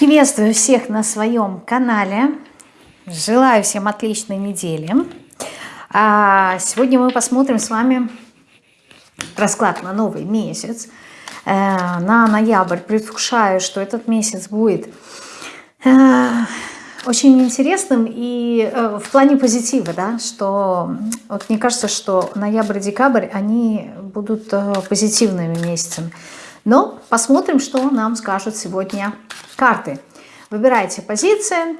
Приветствую всех на своем канале. Желаю всем отличной недели. А сегодня мы посмотрим с вами расклад на новый месяц. Э, на ноябрь предвкушаю, что этот месяц будет э, очень интересным и э, в плане позитива, да, что вот мне кажется, что ноябрь-декабрь, они будут позитивными месяцами. Но посмотрим, что нам скажут сегодня карты. Выбирайте позиции.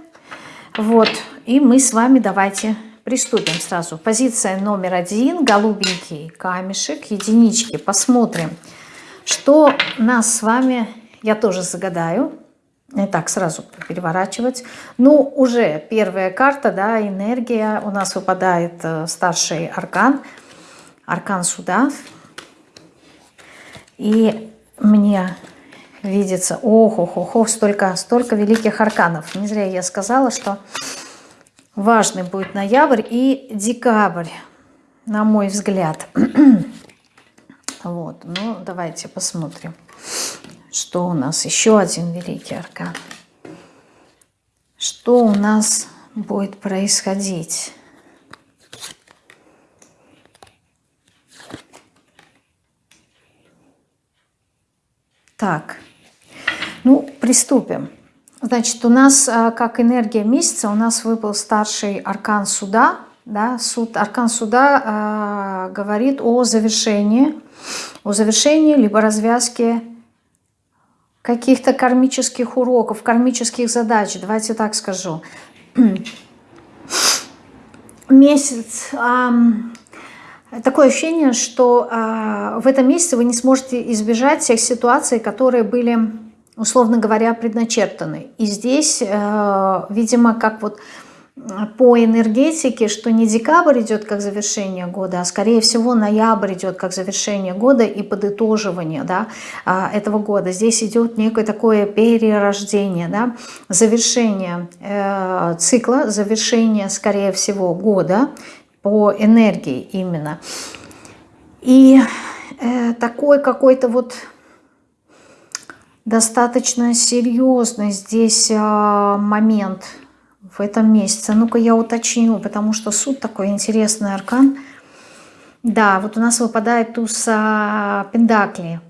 Вот. И мы с вами давайте приступим сразу. Позиция номер один. Голубенький камешек. Единички. Посмотрим, что нас с вами... Я тоже загадаю. Не так сразу переворачивать. Ну, уже первая карта, да, энергия. У нас выпадает э, старший аркан. Аркан суда. И мне видится, ох, ох, ох, ох, столько, столько великих арканов. Не зря я сказала, что важный будет ноябрь и декабрь, на мой взгляд. вот, ну давайте посмотрим, что у нас. Еще один великий аркан. Что у нас будет происходить? Так, ну, приступим. Значит, у нас, а, как энергия месяца, у нас выпал старший аркан суда. Да? Суд, аркан суда э, говорит о завершении, о завершении либо развязке каких-то кармических уроков, кармических задач, давайте так скажу. Месяц Такое ощущение, что э, в этом месяце вы не сможете избежать всех ситуаций, которые были, условно говоря, предначертаны. И здесь, э, видимо, как вот по энергетике, что не декабрь идет как завершение года, а скорее всего ноябрь идет как завершение года и подытоживание да, этого года. Здесь идет некое такое перерождение, да, завершение э, цикла, завершение, скорее всего, года по энергии именно. И э, такой какой-то вот достаточно серьезный здесь э, момент в этом месяце. Ну-ка я уточню, потому что суд такой интересный аркан. Да, вот у нас выпадает туз э, Пендакли.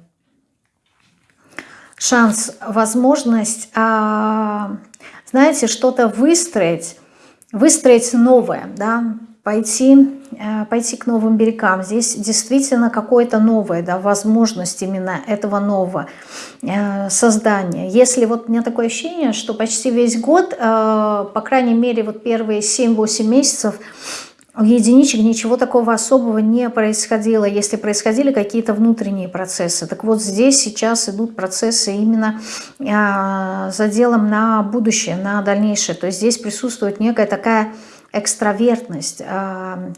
Шанс, возможность, э, знаете, что-то выстроить, выстроить новое, да, пойти, э, пойти к новым берегам. Здесь действительно какое-то новое, да, возможность именно этого нового э, создания. Если вот у меня такое ощущение, что почти весь год, э, по крайней мере вот первые 7-8 месяцев, у единичек ничего такого особого не происходило, если происходили какие-то внутренние процессы. Так вот здесь сейчас идут процессы именно э, за делом на будущее, на дальнейшее. То есть здесь присутствует некая такая экстравертность, а,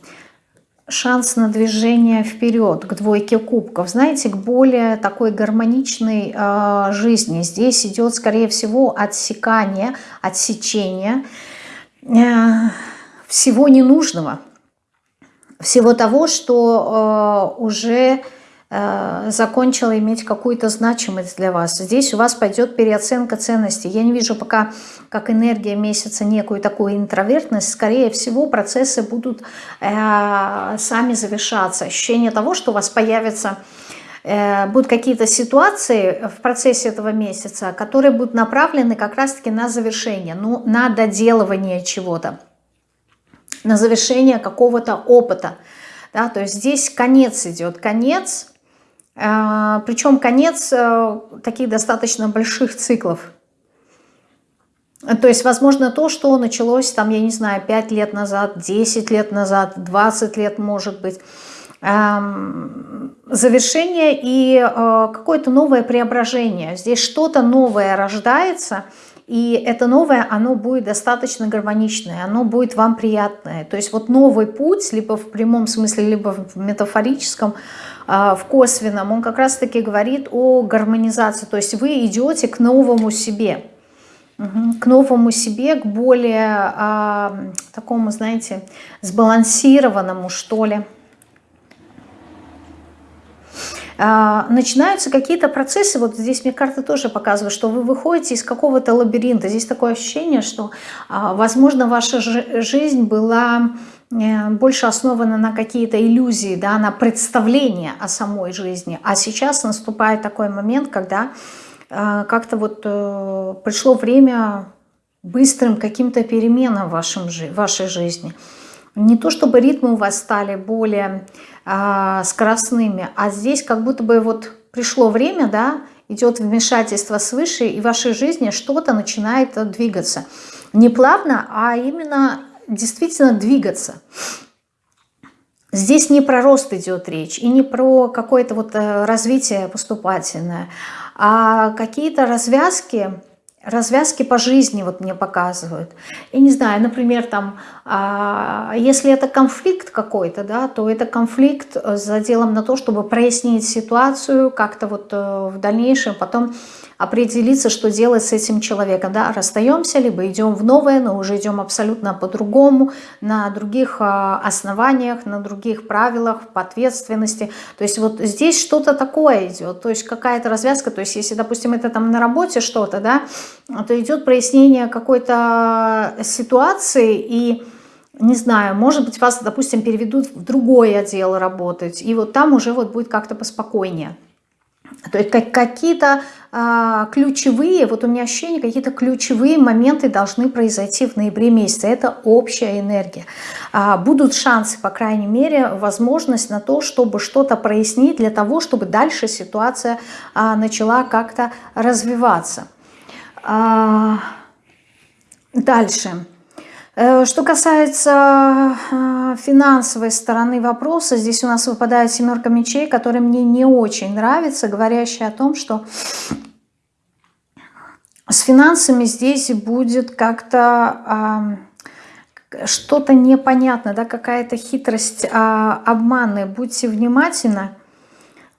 шанс на движение вперед, к двойке кубков, знаете, к более такой гармоничной э, жизни. Здесь идет, скорее всего, отсекание, отсечение э, всего ненужного, всего того, что уже закончила иметь какую-то значимость для вас. Здесь у вас пойдет переоценка ценностей. Я не вижу пока, как энергия месяца, некую такую интровертность. Скорее всего, процессы будут э, сами завершаться. Ощущение того, что у вас появится э, будут какие-то ситуации в процессе этого месяца, которые будут направлены как раз-таки на завершение, ну, на доделывание чего-то, на завершение какого-то опыта. Да, то есть здесь конец идет, конец Причем конец э, таких достаточно больших циклов. То есть, возможно, то, что началось, там, я не знаю, 5 лет назад, 10 лет назад, 20 лет, может быть, завершение и э, какое-то новое преображение. Здесь что-то новое рождается, и это новое, оно будет достаточно гармоничное, оно будет вам приятное. То есть вот новый путь, либо в прямом смысле, либо в метафорическом, а, в косвенном, он как раз-таки говорит о гармонизации. То есть вы идете к новому себе, к новому себе, к более а, такому, знаете, сбалансированному, что ли. а, начинаются какие-то процессы, вот здесь мне карты тоже показывают, что вы выходите из какого-то лабиринта. Здесь такое ощущение, что, а, возможно, ваша жизнь была э, больше основана на какие-то иллюзии, да, на представление о самой жизни. А сейчас наступает такой момент, когда а, как-то вот э, пришло время быстрым каким-то переменам в вашем, вашей жизни. Не то чтобы ритмы у вас стали более а, скоростными, а здесь как будто бы вот пришло время, да, идет вмешательство свыше, и в вашей жизни что-то начинает двигаться. Не плавно, а именно действительно двигаться. Здесь не про рост идет речь, и не про какое-то вот э, развитие поступательное, а какие-то развязки, развязки по жизни вот мне показывают. И не знаю, например, там, а, если это конфликт какой-то, да, то это конфликт за делом на то, чтобы прояснить ситуацию как-то вот э, в дальнейшем, потом определиться, что делать с этим человеком. Да? Расстаемся, либо идем в новое, но уже идем абсолютно по-другому, на других а, основаниях, на других правилах, по ответственности. То есть вот здесь что-то такое идет, то есть какая-то развязка. То есть если, допустим, это там на работе что-то, да, то идет прояснение какой-то ситуации и не знаю, может быть, вас, допустим, переведут в другой отдел работать, и вот там уже вот будет как-то поспокойнее. То есть как, какие-то а, ключевые, вот у меня ощущение, какие-то ключевые моменты должны произойти в ноябре месяце. Это общая энергия. А, будут шансы, по крайней мере, возможность на то, чтобы что-то прояснить для того, чтобы дальше ситуация а, начала как-то развиваться. А, дальше. Э, что касается э, финансовой стороны вопроса, здесь у нас выпадает семерка мечей, которая мне не очень нравится, говорящая о том, что с финансами здесь будет как-то что-то непонятно, да, какая-то хитрость, а, обманы. Будьте внимательны,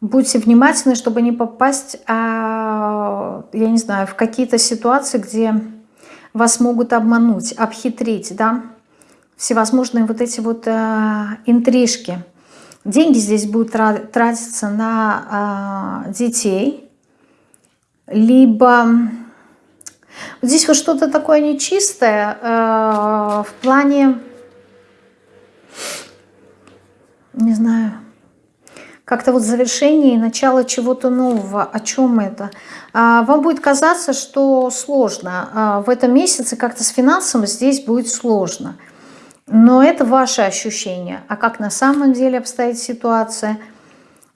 будьте внимательны, чтобы не попасть, а, я не знаю, в какие-то ситуации, где вас могут обмануть, обхитрить, да, всевозможные вот эти вот э, интрижки. Деньги здесь будут тратиться на э, детей, либо здесь вот что-то такое нечистое э, в плане, не знаю, как-то вот завершение и начало чего-то нового. О чем это? А, вам будет казаться, что сложно. А, в этом месяце как-то с финансами здесь будет сложно. Но это ваше ощущение. А как на самом деле обстоит ситуация?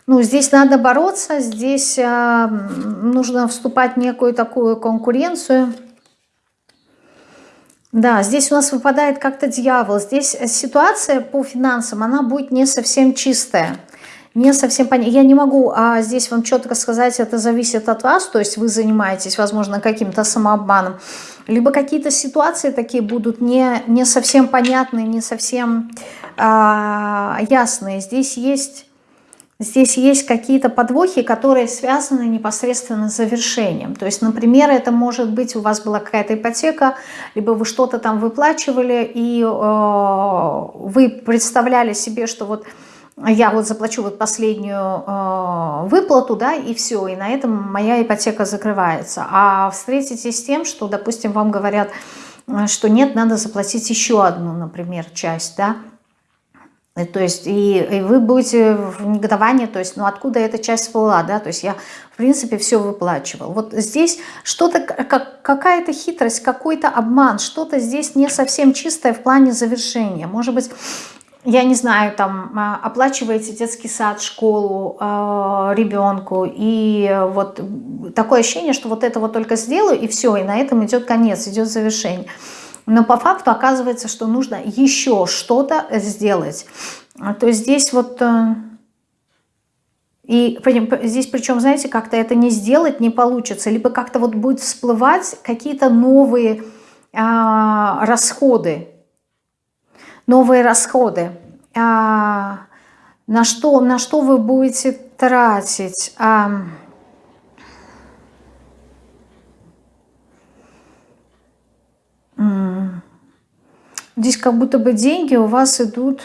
Ну, здесь надо бороться, здесь а, нужно вступать в некую такую конкуренцию. Да, здесь у нас выпадает как-то дьявол. Здесь ситуация по финансам, она будет не совсем чистая не совсем понятно. Я не могу а здесь вам четко сказать, это зависит от вас, то есть вы занимаетесь, возможно, каким-то самообманом, либо какие-то ситуации такие будут не, не совсем понятные, не совсем а, ясные. Здесь есть... Здесь есть какие-то подвохи, которые связаны непосредственно с завершением. То есть, например, это может быть, у вас была какая-то ипотека, либо вы что-то там выплачивали, и э, вы представляли себе, что вот я вот заплачу вот последнюю э, выплату, да, и все, и на этом моя ипотека закрывается. А встретитесь с тем, что, допустим, вам говорят, э, что нет, надо заплатить еще одну, например, часть, да, э, то есть и, и вы будете в негодовании, то есть, ну откуда эта часть всплыла, да, то есть я, в принципе, все выплачивал. Вот здесь что-то, как, какая-то хитрость, какой-то обман, что-то здесь не совсем чистое в плане завершения. Может быть, я не знаю, там, а, оплачиваете детский сад, школу э, ребенку, и вот такое ощущение, что вот это вот только сделаю, и все, и на этом идет конец, идет завершение. Но по факту оказывается, что нужно еще что-то сделать. То есть здесь вот... Э, и здесь причем, знаете, как-то это не сделать не получится, либо как-то вот будет всплывать какие-то новые э, расходы, новые расходы. А, на, что, на что вы будете тратить? А, здесь как будто бы деньги у вас идут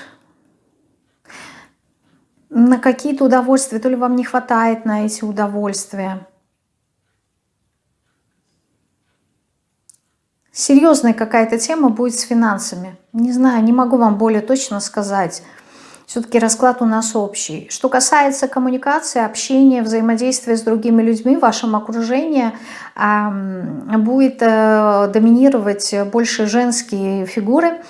на какие-то удовольствия, то ли вам не хватает на эти удовольствия. Серьезная какая-то тема будет с финансами. Не знаю, не могу вам более точно сказать. Все-таки расклад у нас общий. Что касается коммуникации, общения, взаимодействия с другими людьми, в вашем окружении э, будет э, доминировать больше женские фигуры,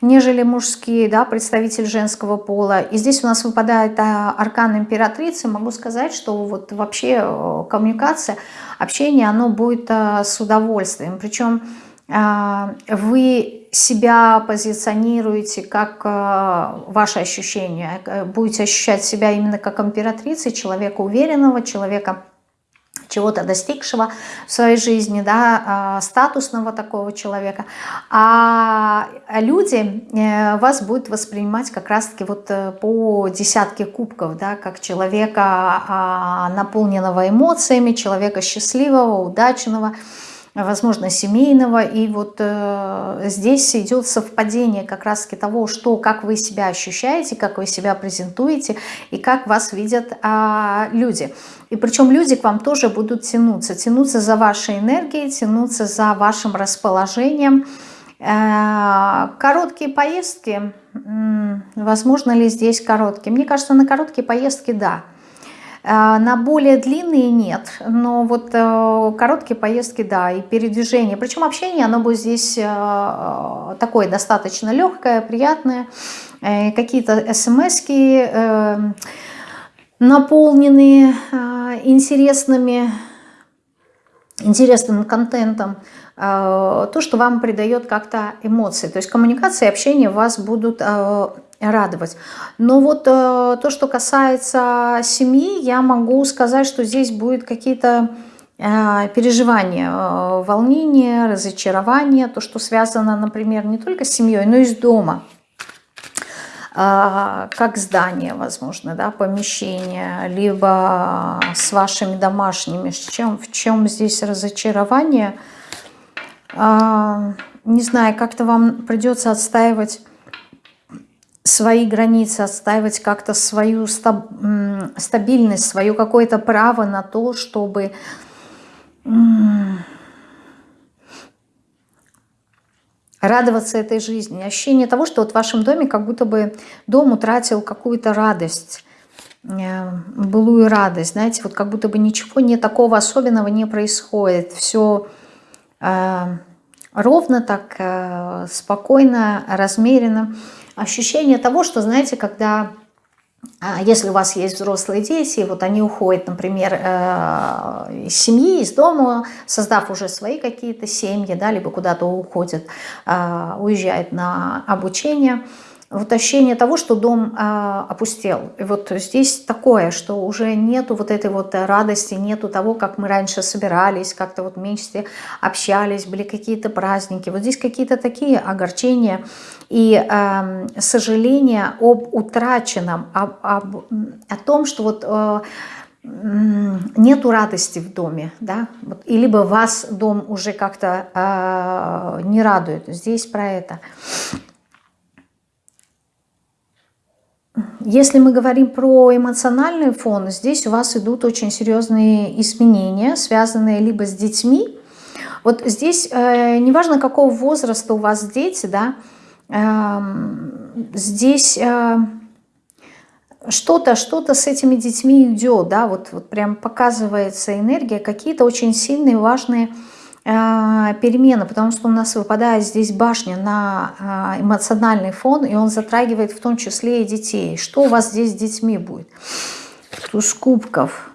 нежели мужские, да, представитель женского пола. И здесь у нас выпадает а, аркан императрицы. Могу сказать, что вот вообще э, коммуникация, общение, оно будет а, с удовольствием. Причем вы себя позиционируете как а, ваше ощущение, э, будете ощущать себя именно как императрицы, человека уверенного, человека чего-то достигшего в своей жизни, да, а, статусного такого человека, а люди э, вас будут воспринимать как раз-таки вот э, по десятке кубков, да, как человека, наполненного эмоциями, человека счастливого, удачного, возможно, семейного. И вот э, здесь идет совпадение как раз-таки того, что, как вы себя ощущаете, как вы себя презентуете и как вас видят э, люди. И причем люди к вам тоже будут тянуться, тянуться за вашей энергией, тянуться за вашим расположением. Э, короткие поездки, возможно ли здесь короткие? Мне кажется, на короткие поездки – да. На более длинные нет, но вот э, короткие поездки, да, и передвижение. Причем общение, оно будет здесь э, такое достаточно легкое, приятное. Какие-то смс наполненные интересными, интересным контентом. То, что вам придает как-то эмоции. То есть коммуникация и общение вас будут радовать. Но вот э, то, что касается семьи, я могу сказать, что здесь будет какие-то э, переживания, э, волнения, разочарования, то, что связано, например, не только с семьей, но и с дома э, как здание, возможно, да, помещение, либо с вашими домашними. В чем, в чем здесь разочарование? Э, не знаю, как-то вам придется отстаивать свои границы, отстаивать как-то свою стабильность, свое какое-то право на то, чтобы радоваться этой жизни. Ощущение того, что вот в вашем доме как будто бы дом утратил какую-то радость, э, былую радость. Знаете, вот как будто бы ничего не такого особенного не происходит. Все э, ровно так, э, спокойно, размеренно ощущение того, что, знаете, когда, а, если у вас есть взрослые дети, вот они уходят, например, э, из семьи, из дома, создав уже свои какие-то семьи, да, либо куда-то уходят, а, уезжают на обучение – вот ощущение того, что дом э, опустел. И вот здесь такое, что уже нету вот этой вот радости, нету того, как мы раньше собирались, как-то вот вместе общались, были какие-то праздники. Вот здесь какие-то такие огорчения и э, сожаления об утраченном, об, об, о том, что вот... Э, нету радости в доме, да, и либо вас дом уже как-то э, не радует. Здесь про это. Если мы говорим про эмоциональный фон, здесь у вас идут очень серьезные изменения, связанные либо с детьми. Вот здесь, э, неважно какого возраста у вас дети, да, э, здесь э, что-то что, -то, с этими детьми идет, да, вот, вот прям показывается энергия, какие-то очень сильные, важные а, перемены, потому что у нас выпадает здесь башня на а, эмоциональный фон, и он затрагивает в том числе и детей. Что у вас здесь с детьми будет? Туз кубков,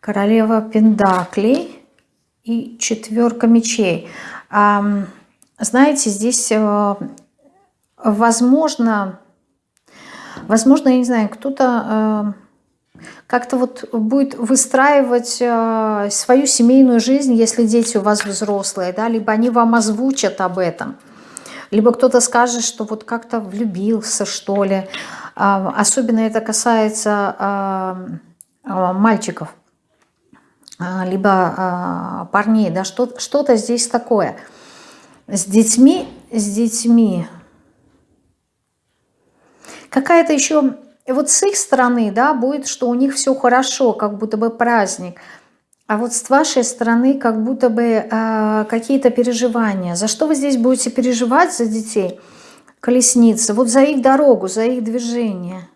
королева пендаклей и четверка мечей. Знаете, здесь э, возможно, возможно, я не знаю, кто-то э, как-то вот будет выстраивать э, свою семейную жизнь, если дети у вас взрослые, да, либо они вам озвучат об этом, либо кто-то скажет, что вот как-то влюбился, что ли. Э, особенно это касается э, э, мальчиков, либо парней, да, что-то что здесь такое. С детьми, с детьми. Какая-то еще И вот с их стороны, да, будет, что у них все хорошо, как будто бы праздник. А вот с вашей стороны как будто бы э, какие-то переживания. За что вы здесь будете переживать за детей? Колесница. Вот за их дорогу, за их движение.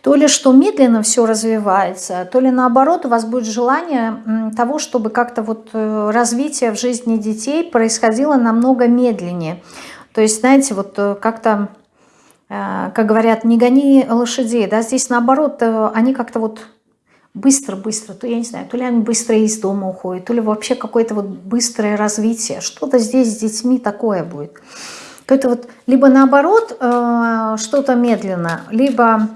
То ли что медленно все развивается, то ли наоборот у вас будет желание того, чтобы как-то вот э, развитие в жизни детей происходило намного медленнее. То есть, знаете, вот э, как-то как говорят, не гони лошадей, да, здесь наоборот, э, они как-то вот быстро-быстро, то я не знаю, то ли они быстро из дома уходят, то ли вообще какое-то вот быстрое развитие, что-то здесь с детьми такое будет. Это вот либо наоборот э, что-то медленно, либо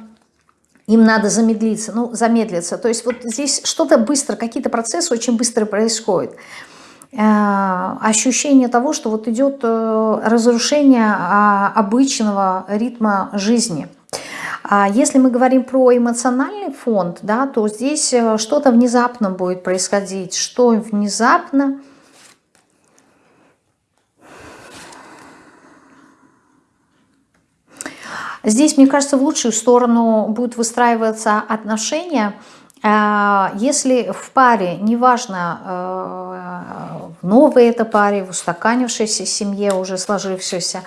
им надо замедлиться, ну, замедлиться. То есть вот здесь что-то быстро, какие-то процессы очень быстро происходят. Э, ощущение того, что вот идет э, разрушение а, обычного ритма жизни. А если мы говорим про эмоциональный фонд, да, то здесь э, что-то внезапно будет происходить. Что внезапно? Здесь, мне кажется, в лучшую сторону будут выстраиваться отношения – если в паре, неважно, э, в новой это паре, в устаканившейся семье, уже сложившейся,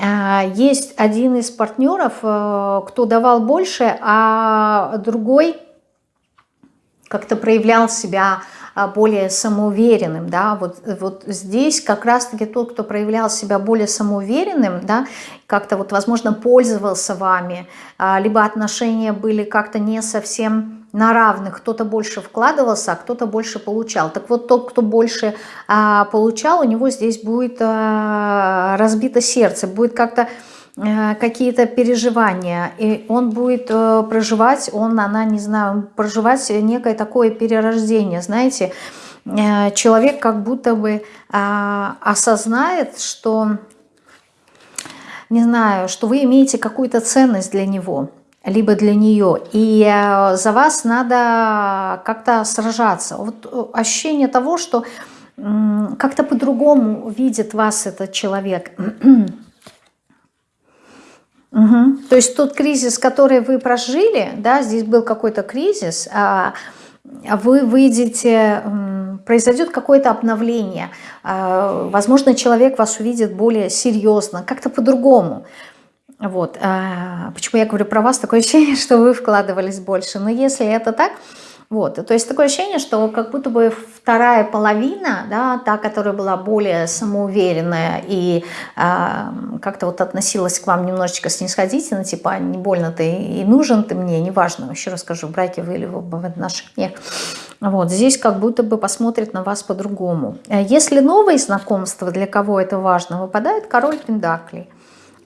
а, есть один из партнеров, э, кто давал больше, а другой как-то проявлял себя а, более самоуверенным, да, вот, вот здесь как раз-таки тот, кто проявлял себя более самоуверенным, да, как-то вот, возможно, пользовался вами, либо отношения были как-то не совсем на равных, кто-то больше вкладывался, а кто-то больше получал. Так вот, тот, кто больше а, получал, у него здесь будет а, разбито сердце, будет как-то а, какие-то переживания, и он будет а, проживать, он, она, не знаю, проживать некое такое перерождение, знаете, а, человек как будто бы а, осознает, что, не знаю, что вы имеете какую-то ценность для него, либо для нее. И э, за вас надо как-то сражаться. Вот э, ощущение того, что как-то по-другому видит вас этот человек. Угу. То есть тот кризис, который вы прожили, да, здесь был какой-то кризис, а вы выйдете, произойдет какое-то обновление. А, возможно, человек вас увидит более серьезно, как-то по-другому. Вот. А, почему я говорю про вас? Такое ощущение, что вы вкладывались больше. Но если это так, вот, то есть такое ощущение, что как будто бы вторая половина, да, та, которая была более самоуверенная и э, как-то вот относилась к вам немножечко снисходительно, типа не больно ты и нужен ты мне, неважно, еще раз скажу, в браке вы или в отношениях, вот, здесь как будто бы посмотрит на вас по-другому. Если новые знакомства, для кого это важно, выпадает король Пендаклей –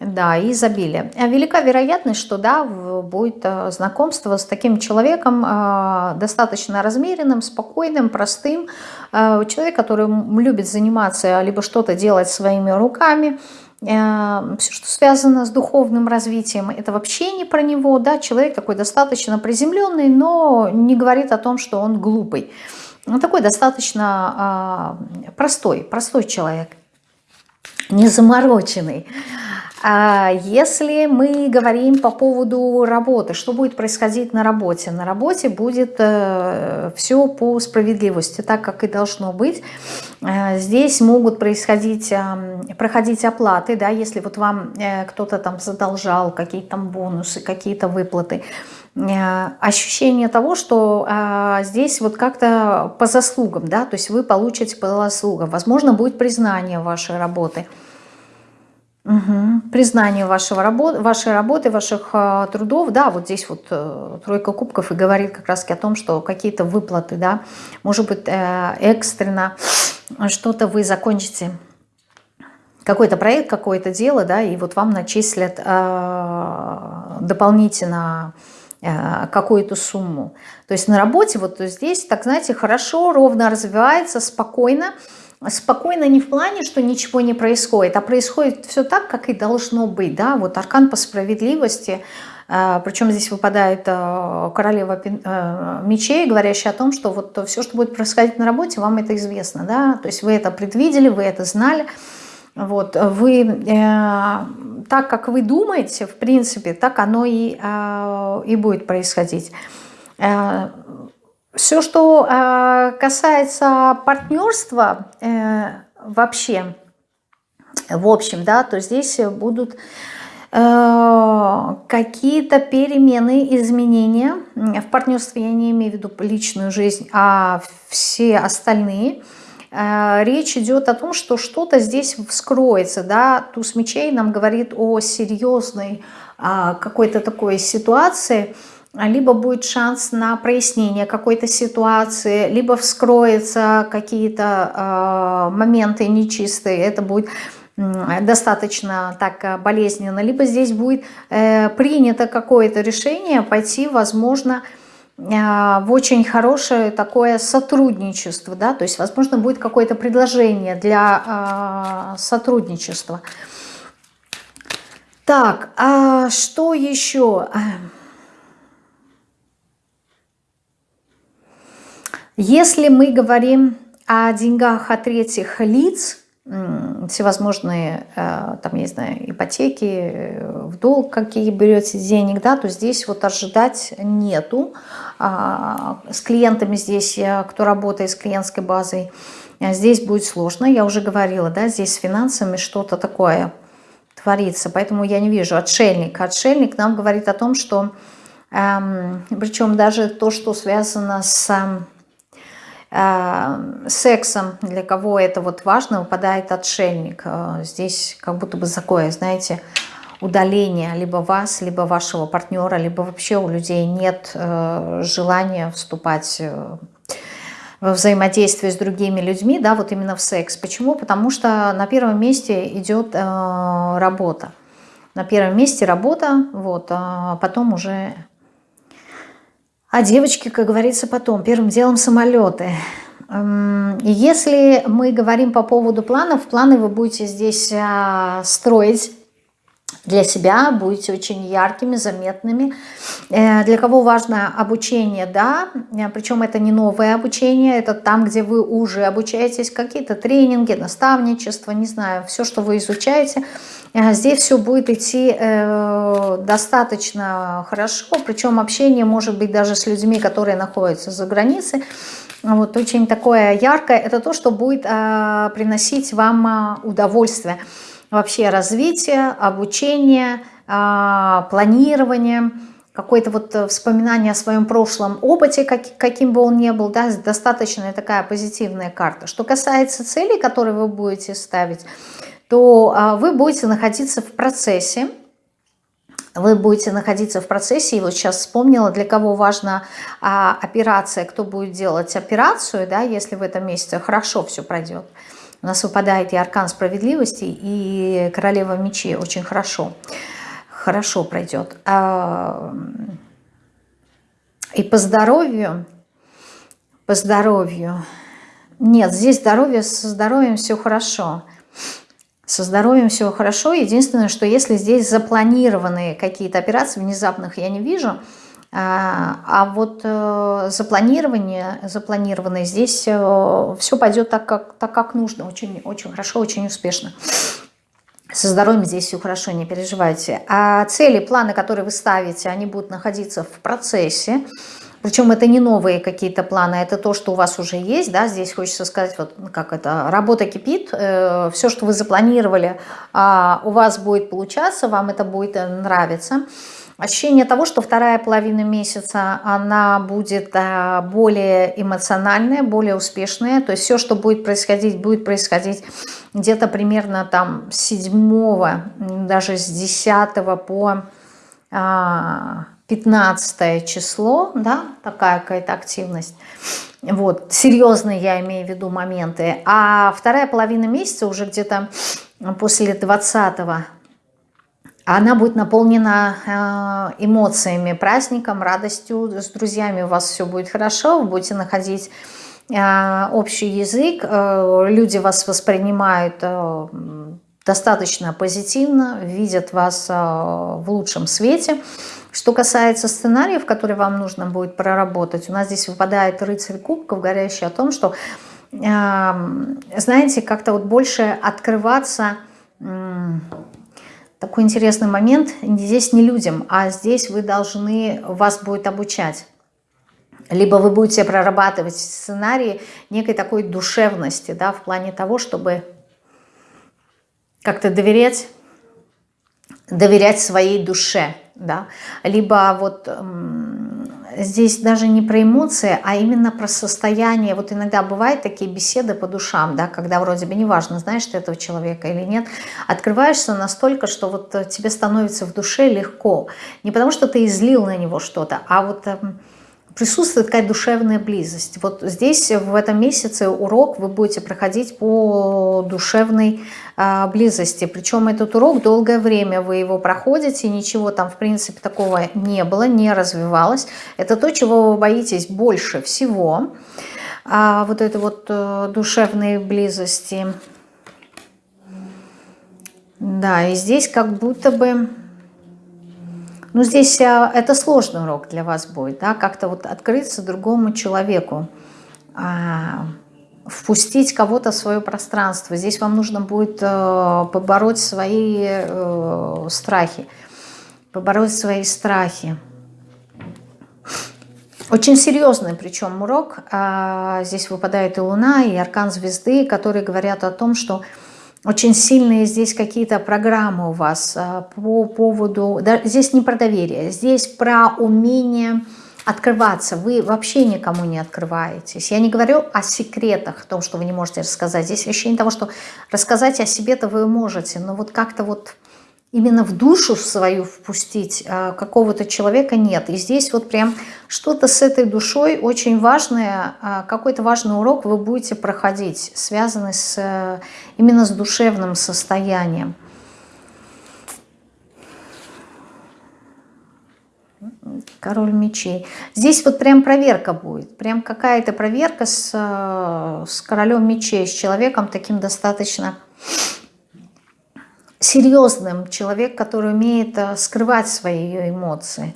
да, изобилие. А велика вероятность, что да, будет э, знакомство с таким человеком э, достаточно размеренным, спокойным, простым. Э, человек, который любит заниматься, либо что-то делать своими руками. Все, что связано с духовным развитием, это вообще не про него. Да? Человек такой достаточно приземленный, но не говорит о том, что он глупый. Он такой достаточно простой, простой человек, не замороченный. А если мы говорим по поводу работы, что будет происходить на работе? На работе будет э, все по справедливости, так как и должно быть. Э, здесь могут происходить, проходить оплаты, да, если вот вам э, кто-то там задолжал, какие-то там бонусы, какие-то выплаты. Ощущение того, что э, здесь вот как-то по заслугам, да, то есть вы получите по заслугам. Возможно, будет признание вашей работы – Угу. Признание вашего работ, вашей работы, ваших э, трудов, да, вот здесь вот э, тройка кубков и говорит как раз о том, что какие-то выплаты, да, может быть э, экстренно что-то вы закончите, какой-то проект, какое-то дело, да, и вот вам начислят э, дополнительно э, какую-то сумму. То есть на работе вот здесь, так знаете, хорошо, ровно развивается, спокойно, спокойно не в плане, что ничего не происходит, а происходит все так, как и должно быть. Да? Вот аркан по справедливости, э, причем здесь выпадает э, королева э, мечей, говорящая о том, что вот все, что будет происходить на работе, вам это известно. Да? То есть вы это предвидели, вы это знали. Вот, вы, э, так как вы думаете, в принципе, так оно и, э, и будет происходить. Э, все, что э, касается партнерства э, вообще, в общем, да, то здесь будут э, какие-то перемены, изменения. В партнерстве я не имею в виду личную жизнь, а все остальные – речь идет о том, что что-то здесь вскроется, да, туз мечей нам говорит о серьезной а, какой-то такой ситуации, либо будет шанс на прояснение какой-то ситуации, либо вскроются какие-то э, моменты нечистые, это будет достаточно так болезненно, либо здесь будет э, принято какое-то решение пойти, возможно, а, в очень хорошее такое сотрудничество, да, то есть, возможно, будет какое-то предложение для э, сотрудничества. Так, а что еще? Если мы говорим о деньгах от третьих лиц, всевозможные, э, там, я не знаю, ипотеки, э, в долг какие берете денег, да, то здесь вот ожидать нету. А, с клиентами здесь, кто работает с клиентской базой, э, здесь будет сложно. Я уже говорила, да, здесь с финансами что-то такое творится, поэтому я не вижу отшельник. Отшельник нам говорит о том, что, эм, причем даже то, что связано с Э, сексом, для кого это вот важно, выпадает отшельник. Э, здесь как будто бы такое, знаете, удаление либо вас, либо вашего партнера, либо вообще у людей нет э, желания вступать во взаимодействие с другими людьми, да, вот именно в секс. Почему? Потому что на первом месте идет работа. На первом месте работа, вот, а потом уже а девочки, как говорится, потом. Первым делом самолеты. Эм, если мы говорим по поводу планов, планы вы будете здесь а, строить для себя, будете очень яркими, заметными. Э, для кого важно обучение, да, э, причем это не новое обучение, это там, где вы уже обучаетесь, какие-то тренинги, наставничество, не знаю, все, что вы изучаете, здесь все будет идти достаточно хорошо, причем общение может быть даже с людьми, которые находятся за границей, вот очень такое яркое, это то, что будет приносить вам удовольствие вообще развитие, обучение, а, планирование, какое-то вот э, вспоминание о своем прошлом опыте, как, каким бы он ни был, да, достаточно такая позитивная карта. Что касается целей, которые вы будете ставить, то а, вы будете находиться в процессе, вы будете находиться в процессе, и вот сейчас вспомнила, для кого важна а, операция, кто будет делать операцию, да, если в этом месяце хорошо все пройдет. У нас выпадает и аркан справедливости, и королева мечей очень хорошо. Хорошо пройдет. А, и по здоровью, по здоровью, нет, здесь здоровье, со здоровьем все хорошо. Со здоровьем все хорошо. Единственное, что если здесь запланированные какие-то операции, внезапных я не вижу, а, а вот э, запланирование, запланированное здесь э, все пойдет так, как, так, как нужно, очень, очень хорошо, очень успешно. Со здоровьем здесь все хорошо, не переживайте. А цели, планы, которые вы ставите, они будут находиться в процессе. Причем это не новые какие-то планы, это то, что у вас уже есть. Да? Здесь хочется сказать, вот как это, работа кипит. Э, все, что вы запланировали, э, у вас будет получаться, вам это будет нравиться. Ощущение того, что вторая половина месяца, она будет а, более эмоциональная, более успешная. То есть все, что будет происходить, будет происходить где-то примерно там с 7, даже с 10 по 15 а, число, да, такая какая-то активность. Вот, серьезные я имею в виду моменты. А вторая половина месяца уже где-то после 20 она будет наполнена э, эмоциями, праздником, радостью, с друзьями у вас все будет хорошо, вы будете находить э, общий язык, э, люди вас воспринимают достаточно позитивно, видят вас в лучшем свете. Что касается сценариев, которые вам нужно будет проработать, у нас здесь выпадает рыцарь кубков, говорящий о том, что знаете, как-то вот больше открываться, такой интересный момент, здесь не людям, а здесь вы должны, вас будет обучать. Либо вы будете прорабатывать сценарии некой такой душевности, да, в плане того, чтобы как-то доверять, доверять своей душе, да, либо вот здесь даже не про эмоции, а именно про состояние. Вот иногда бывают такие беседы по душам, да, когда вроде бы неважно, знаешь ты этого человека или нет, открываешься настолько, что вот тебе становится в душе легко. Не потому что ты излил на него что-то, а вот эм, присутствует такая душевная близость. Вот здесь в этом месяце урок вы будете проходить по душевной а, близости. Причем этот урок долгое время вы его проходите, ничего там в принципе такого не было, не развивалось. Это то, чего вы боитесь больше всего. А, вот это вот а, душевной близости. Да, и здесь как будто бы ну, здесь а, это сложный урок для вас будет, да, как-то вот открыться другому человеку, а, впустить кого-то в свое пространство. Здесь вам нужно будет а, побороть свои а, страхи, побороть свои страхи. Очень серьезный причем урок. А, здесь выпадает и Луна, и Аркан Звезды, которые говорят о том, что очень сильные здесь какие-то программы у вас а, по поводу... Да, здесь не про доверие, здесь про умение открываться. Вы вообще никому не открываетесь. Я не говорю о секретах, о том, что вы не можете рассказать. Здесь ощущение того, что рассказать о себе-то вы можете, но вот как-то вот именно в душу свою впустить а, какого-то человека нет. И здесь вот прям что-то с этой душой очень важное, а, какой-то важный урок вы будете проходить, связанный с, э, именно с душевным состоянием. Король мечей. Здесь вот прям проверка будет. Прям какая-то проверка с, э, с королем мечей, с человеком таким достаточно серьезным, человек, который умеет э, скрывать свои эмоции,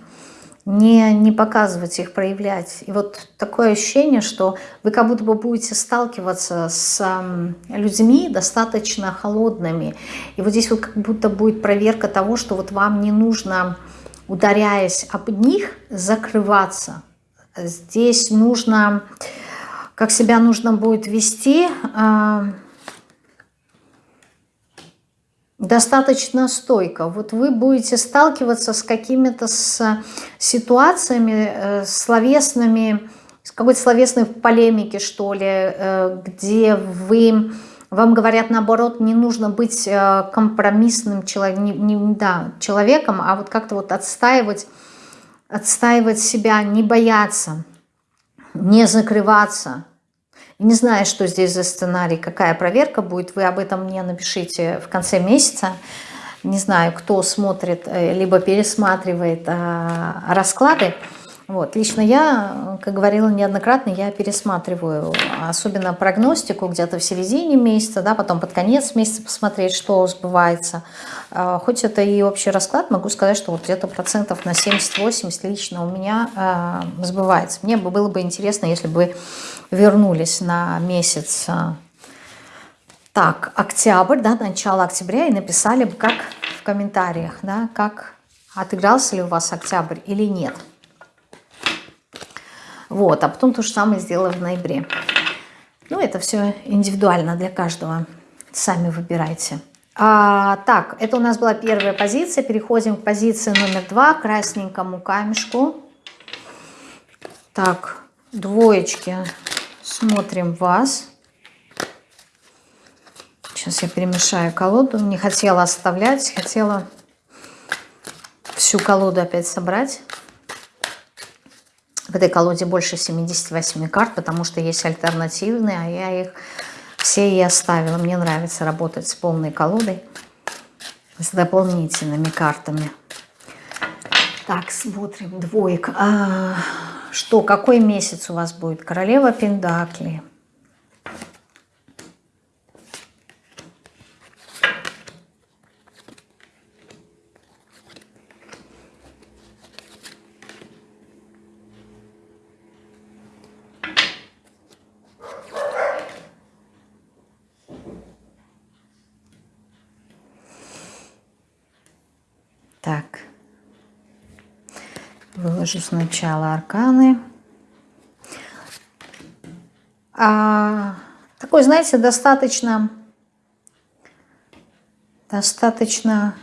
не, не показывать их, проявлять. И вот такое ощущение, что вы как будто бы будете сталкиваться с людьми достаточно холодными. И вот здесь вот как будто будет проверка того, что вот вам не нужно, ударяясь об них, закрываться. Здесь нужно, как себя нужно будет вести а, – достаточно стойко. Вот вы будете сталкиваться с какими-то с ситуациями э, словесными, с какой-то словесной полемики, что ли, э, где вы, вам говорят, наоборот, не нужно быть э, компромиссным человек, не, не, да, человеком, а вот как-то вот отстаивать, отстаивать себя, не бояться, не закрываться, не знаю, что здесь за сценарий, какая проверка будет, вы об этом мне напишите в конце месяца. Не знаю, кто смотрит, э, либо пересматривает а, расклады. Вот. Лично я, как говорила неоднократно, я пересматриваю, особенно прогностику где-то в середине месяца, да, потом под конец месяца посмотреть, что сбывается. А, хоть это и общий расклад, могу сказать, что вот где-то процентов на 70-80 лично у меня а, сбывается. Мне было бы интересно, если бы вернулись на месяц, а, так, октябрь, да, начало октября, и написали бы, как в комментариях, да, как отыгрался ли у вас октябрь или нет. Вот, а потом то же самое сделала в ноябре. Ну, это все индивидуально для каждого. Сами выбирайте. А, так, это у нас была первая позиция. Переходим к позиции номер два, красненькому камешку. Так, двоечки Смотрим вас. Сейчас я перемешаю колоду. Не хотела оставлять, хотела всю колоду опять собрать. В этой колоде больше 78 карт, потому что есть альтернативные, а я их все и оставила. Мне нравится работать с полной колодой, с дополнительными картами. Так, смотрим. Двоек. А, что, какой месяц у вас будет? Королева Пендакли. Так. Выложу сначала арканы. А, такой, знаете, достаточно, достаточно,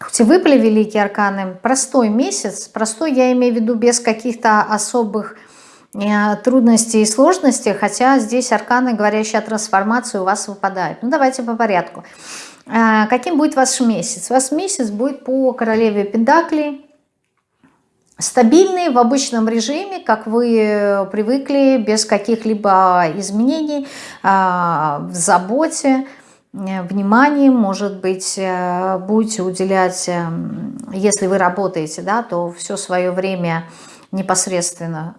хоть и выпали великие арканы, простой месяц, простой я имею в виду без каких-то особых э, трудностей и сложностей, хотя здесь арканы, говорящие о трансформации, у вас выпадают. Ну, давайте по порядку. А, каким будет ваш месяц? Ваш месяц будет по королеве Пентаклей, стабильный в обычном режиме, как вы привыкли, без каких-либо изменений, а, в заботе, э, внимании, может быть, э, будете уделять, э, если вы работаете, да, то все свое время непосредственно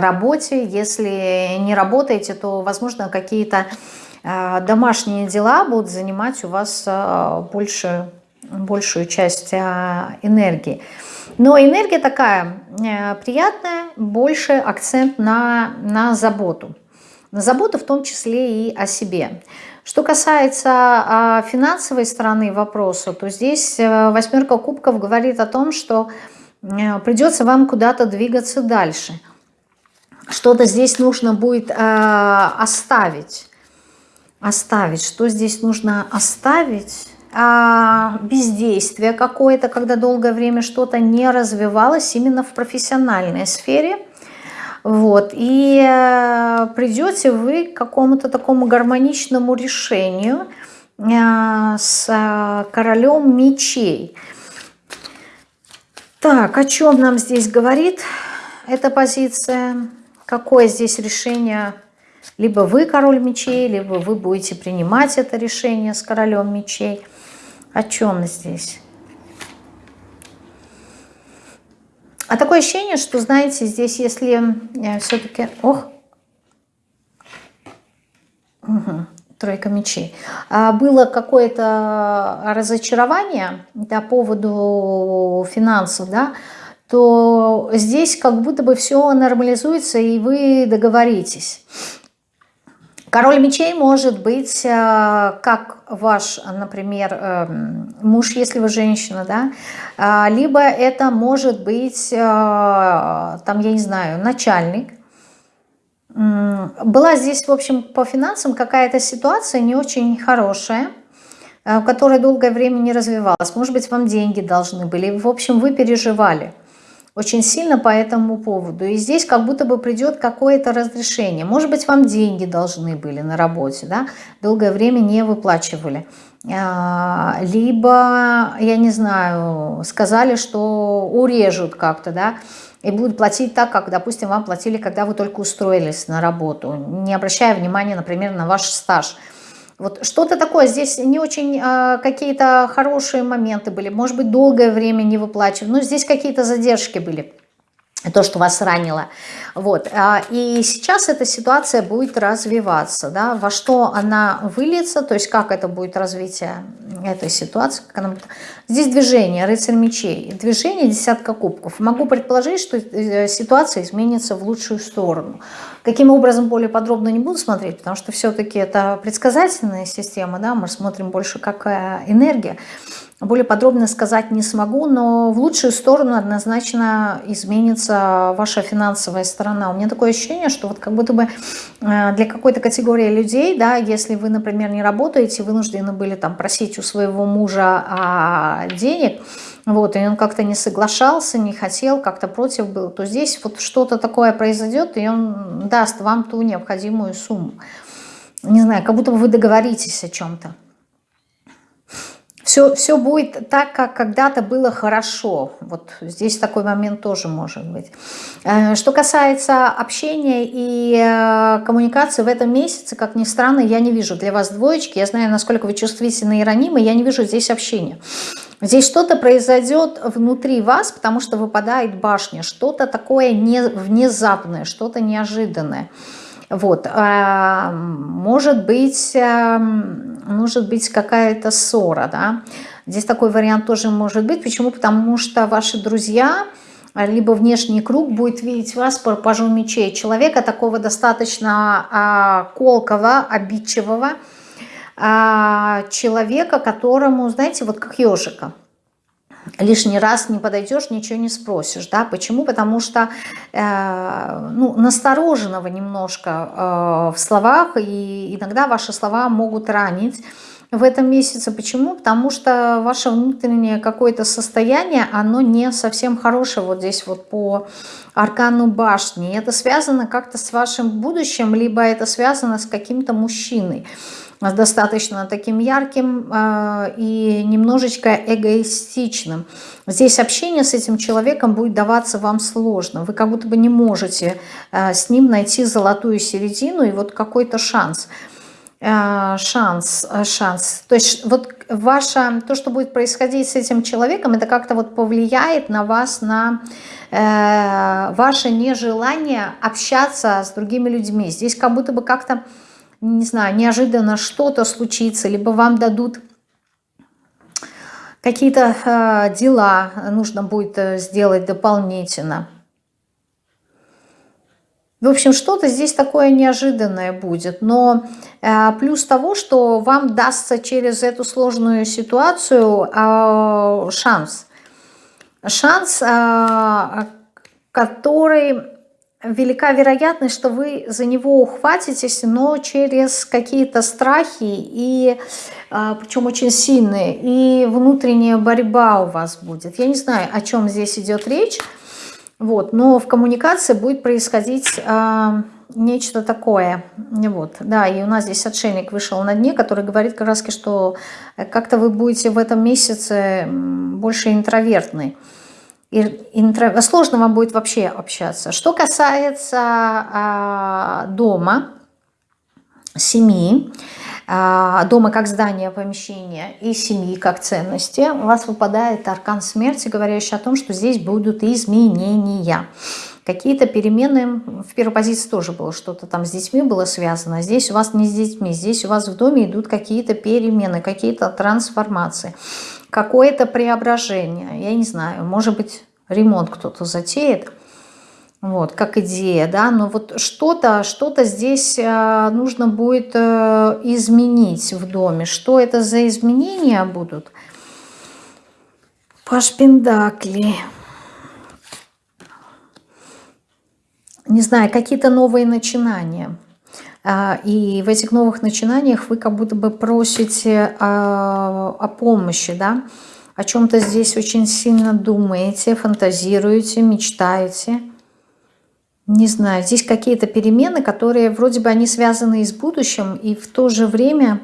работе. Если не работаете, то, возможно, какие-то домашние дела будут занимать у вас больше, большую часть энергии. Но энергия такая э, приятная, больше акцент на, на заботу. На заботу в том числе и о себе. Что касается а, финансовой стороны вопроса, то здесь э, восьмерка кубков говорит о том, что э, придется вам куда-то двигаться дальше. Что-то здесь нужно будет оставить. Оставить. Что здесь нужно оставить? а, бездействие какое-то, когда долгое время что-то не развивалось именно в профессиональной сфере. Вот, и э, придете вы к какому-то такому гармоничному решению э, с э, королем мечей. Так, о чем нам здесь говорит эта позиция? Какое здесь решение либо вы король мечей, либо вы будете принимать это решение с королем мечей. О чем здесь? А такое ощущение, что, знаете, здесь, если э, все-таки... Ох! Угу. Тройка мечей. А было какое-то разочарование по поводу финансов, да, то здесь как будто бы все нормализуется, и вы договоритесь. Король мечей может быть э, как ваш, например, эм, муж, если вы женщина, да, а, либо это может быть, э, там, я не знаю, начальник. Была здесь, в общем, по финансам какая-то ситуация не очень хорошая, э, которая долгое время не развивалась. Может быть, вам деньги должны были. В общем, вы переживали очень сильно по этому поводу. И здесь как будто бы придет какое-то разрешение. Может быть, вам деньги должны были на работе, да, долгое время не выплачивали. А, либо, я не знаю, сказали, что урежут как-то, да, и будут платить так, как, допустим, вам платили, когда вы только устроились на работу, не обращая внимания, например, на ваш стаж – вот что-то такое, здесь не очень э, какие-то хорошие моменты были, может быть, долгое время не выплачивали, но здесь какие-то задержки были то, что вас ранило. Вот. А, и сейчас эта ситуация будет развиваться. Да? Во что она выльется, то есть как это будет развитие этой ситуации. Как она. Здесь движение, рыцарь мечей. Движение, десятка кубков. Могу предположить, что э, ситуация изменится в лучшую сторону. Каким образом, более подробно не буду смотреть, потому что все-таки это предсказательная система. Да? Мы смотрим больше как энергия. Более подробно сказать не смогу, но в лучшую сторону однозначно изменится ваша финансовая сторона. У меня такое ощущение, что вот как будто бы э, для какой-то категории людей, да, если вы, например, не работаете, вынуждены были там просить у своего мужа а, денег, вот, и он как-то не соглашался, не хотел, как-то против был, то здесь вот что-то такое произойдет, и он даст вам ту необходимую сумму. Не знаю, как будто бы вы договоритесь о чем-то. Все, все будет так, как когда-то было хорошо. Вот здесь такой момент тоже может быть. Э, что касается общения и э, коммуникации в этом месяце, как ни странно, я не вижу для вас двоечки. Я знаю, насколько вы чувствительны и ранимы, я не вижу здесь общения. Здесь что-то произойдет внутри вас, потому что выпадает башня. Что-то такое не, внезапное, что-то неожиданное. Вот. А, может быть, эм, может быть какая-то ссора, да. Здесь такой вариант тоже может быть. Почему? Потому что ваши друзья, либо внешний круг будет видеть вас по пажу мечей. Человека такого достаточно а, колкого, обидчивого, а, человека, которому, знаете, вот как ежика, лишний раз не подойдешь, ничего не спросишь, да, почему? Потому что, э, ну, настороженного немножко э, в словах, и иногда ваши слова могут ранить, в этом месяце. Почему? Потому что ваше внутреннее какое-то состояние, оно не совсем хорошее вот здесь вот по аркану башни. Это связано как-то с вашим будущим, либо это связано с каким-то мужчиной достаточно таким ярким э, и немножечко эгоистичным. Здесь общение с этим человеком будет даваться вам сложно. Вы как будто бы не можете э, с ним найти золотую середину и вот какой-то шанс. Э, шанс, шанс. То есть вот ваше, то, что будет происходить с этим человеком, это как-то вот повлияет на вас, на э, ваше нежелание общаться с другими людьми. Здесь как будто бы как-то, не знаю, неожиданно что-то случится, либо вам дадут какие-то э, дела, нужно будет э, сделать дополнительно. В общем, что-то здесь такое неожиданное будет. Но э, плюс того, что вам дастся через эту сложную ситуацию э, шанс. Шанс, э, который велика вероятность, что вы за него ухватитесь, но через какие-то страхи, и э, причем очень сильные, и внутренняя борьба у вас будет. Я не знаю, о чем здесь идет речь. Вот, но в коммуникации будет происходить э, нечто такое. Вот, да, и у нас здесь отшельник вышел на дне, который говорит как раз, что как-то вы будете в этом месяце больше интровертны. Интро... Сложно вам будет вообще общаться. Что касается э, дома, семьи, а, дома как здание, помещение и семьи как ценности, у вас выпадает аркан смерти, говорящий о том, что здесь будут изменения. Какие-то перемены, в первой позиции тоже было что-то там с детьми было связано, здесь у вас не с детьми, здесь у вас в доме идут какие-то перемены, какие-то трансформации, какое-то преображение, я не знаю, может быть ремонт кто-то затеет, вот, как идея, да, но вот что-то что, -то, здесь э, нужно будет э, изменить в доме. Что это за изменения будут? Паш Пендакли. Не знаю, какие-то новые начинания. А, и в этих новых начинаниях вы как будто бы просите о, о помощи, да, о чем-то здесь очень сильно думаете, фантазируете, мечтаете не знаю, здесь какие-то перемены, которые вроде бы они связаны и с будущим, и в то же время